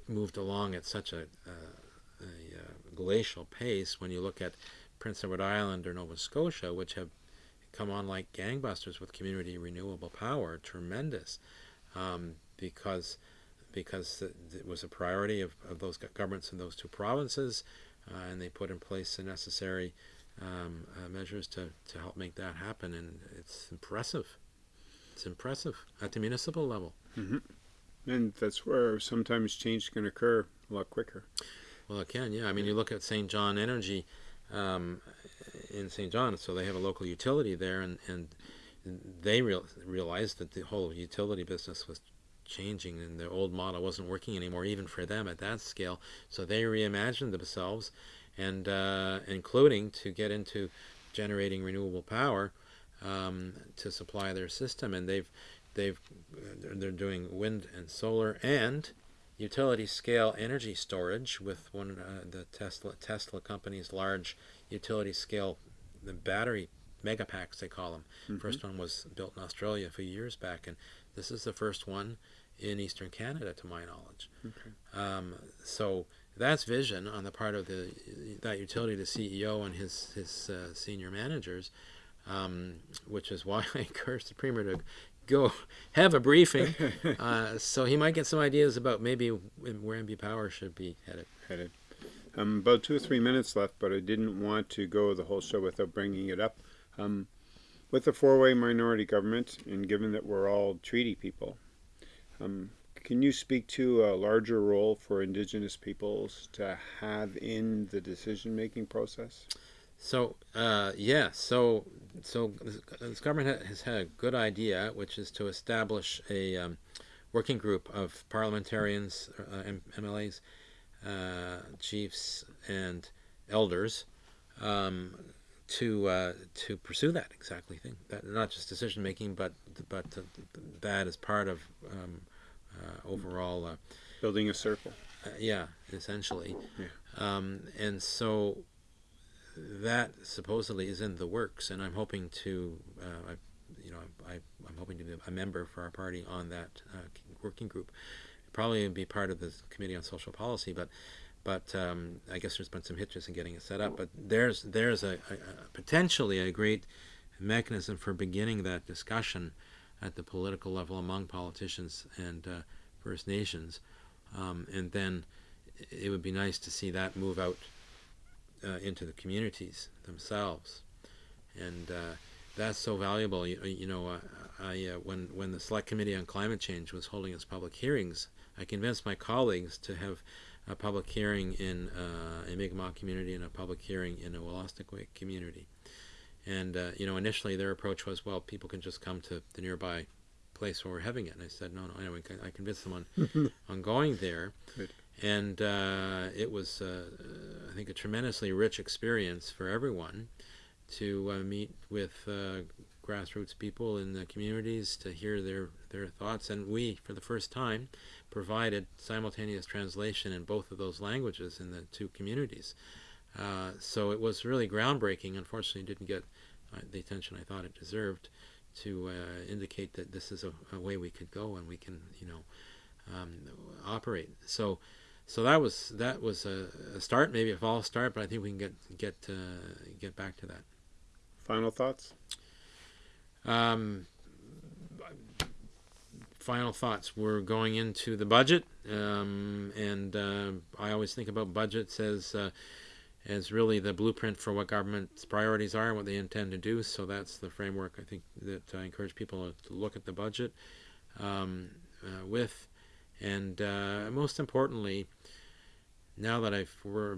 moved along at such a, a, a glacial pace. When you look at Prince Edward Island or Nova Scotia, which have come on like gangbusters with community renewable power, tremendous, um, because because it was a priority of, of those governments in those two provinces, uh, and they put in place the necessary um, uh, measures to, to help make that happen, and it's impressive. It's impressive at the municipal level. Mm-hmm. And that's where sometimes change can occur a lot quicker. Well, it can, yeah. I mean, you look at Saint John Energy um, in Saint John, so they have a local utility there, and, and they real, realized that the whole utility business was changing and the old model wasn't working anymore, even for them at that scale. So they reimagined themselves, and uh, including to get into generating renewable power um, to supply their system, and they've they've they're doing wind and solar and utility scale energy storage with one uh, the Tesla Tesla company's large utility scale the battery megapacks they call them. Mm -hmm. First one was built in Australia a few years back, and this is the first one in eastern Canada, to my knowledge. Okay. Um, so that's vision on the part of the that utility, the CEO and his his uh, senior managers, um, which is why I encourage the premier to go have a briefing, uh, so he might get some ideas about maybe where NB Power should be headed. Headed. Um, about two or three minutes left, but I didn't want to go the whole show without bringing it up. Um, with the four-way minority government, and given that we're all treaty people, um, can you speak to a larger role for Indigenous peoples to have in the decision-making process? So uh, yeah, so so this government has had a good idea, which is to establish a um, working group of parliamentarians, uh, MLAs, uh, chiefs, and elders um, to uh, to pursue that exactly thing. That not just decision making, but but that as part of um, uh, overall uh, building a circle. yeah, essentially. Yeah. Um, and so that supposedly is in the works, and I'm hoping to, uh, I, you know, I, I'm hoping to be a member for our party on that uh, working group. Probably be part of the committee on social policy, but, but um, I guess there's been some hitches in getting it set up. But there's there's a, a, a potentially a great mechanism for beginning that discussion at the political level among politicians and uh, First Nations, um, and then it would be nice to see that move out uh, into the communities themselves, and uh, that's so valuable. You, you know, uh, I uh, when when the Select Committee on Climate Change was holding its public hearings, I convinced my colleagues to have a public hearing in uh, a Mi'kmaq community and a public hearing in a Wolastoqey community. And uh, you know, initially their approach was, well, people can just come to the nearby place where we're having it. And I said, no, no. Anyway, I convinced them on on going there. Good and uh, it was, uh, I think, a tremendously rich experience for everyone to uh, meet with uh, grassroots people in the communities to hear their, their thoughts. And we, for the first time, provided simultaneous translation in both of those languages in the two communities. Uh, so it was really groundbreaking. Unfortunately, didn't get uh, the attention I thought it deserved to indicate that this is a, a, way we could go and we can, you know, um, operate. So so that was that was a, a, start, maybe a false start, but I think we can get get uh, get back to that. Final thoughts. Um, final thoughts. We're going into the budget, um, and uh, I always think about budgets as uh, as really the blueprint for what government's priorities are and what they intend to do. So that's the framework I think that I encourage people to look at the budget um, uh, with, and uh, most importantly, now that I've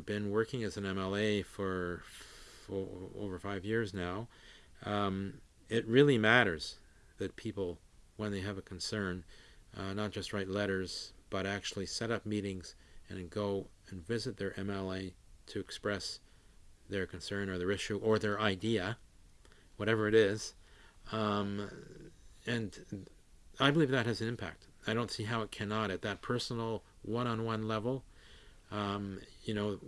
been working as an MLA for, for over five years now, um, it really matters that people, when they have a concern, uh, not just write letters, but actually set up meetings and go and visit their MLA to express their concern or their issue or their idea, whatever it is. Um, and I believe that has an impact. I don't see how it cannot at that personal one-on-one level. Um, you know,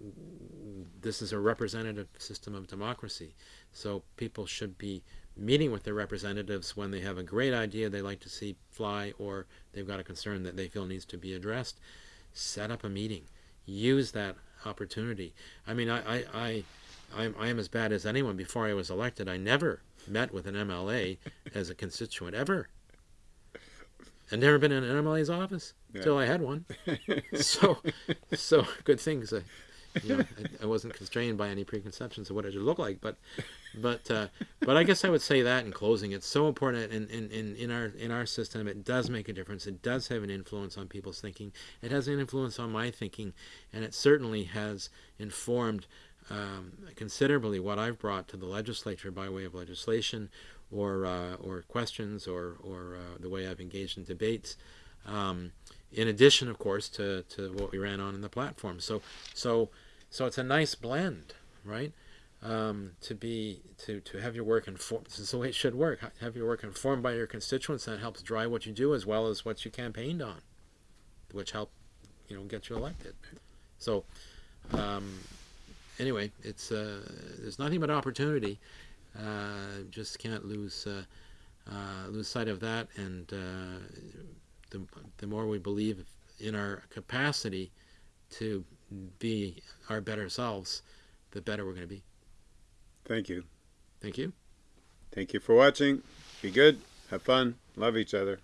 this is a representative system of democracy, so people should be meeting with their representatives when they have a great idea they like to see fly or they've got a concern that they feel needs to be addressed. Set up a meeting. Use that opportunity. I mean, I, I, I, I'm, I am as bad as anyone. Before I was elected, I never met with an MLA as a constituent ever. I'd never been in an MLA's office yeah. until I had one. so, so good things. I, you know, I, I, wasn't constrained by any preconceptions of what it should look like. But, but, uh, but I guess I would say that in closing, it's so important in, in, in, in our in our system. It does make a difference. It does have an influence on people's thinking. It has an influence on my thinking, and it certainly has informed um, considerably what I've brought to the legislature by way of legislation, or uh, or questions, or or uh, the way I've engaged in debates. Um, in addition, of course, to, to what we ran on in the platform. So so so it's a nice blend, right? Um, to be to to have your work informed. This is the way it should work. Have your work informed by your constituents. That helps drive what you do as well as what you campaigned on, which help you know get you elected. So um, anyway, it's uh, there's nothing but opportunity. Uh, just can't lose uh, uh lose sight of that, and uh, the the more we believe in our capacity to be our better selves, the better we're going to be. Thank you. Thank you. Thank you for watching. Be good. Have fun. Love each other.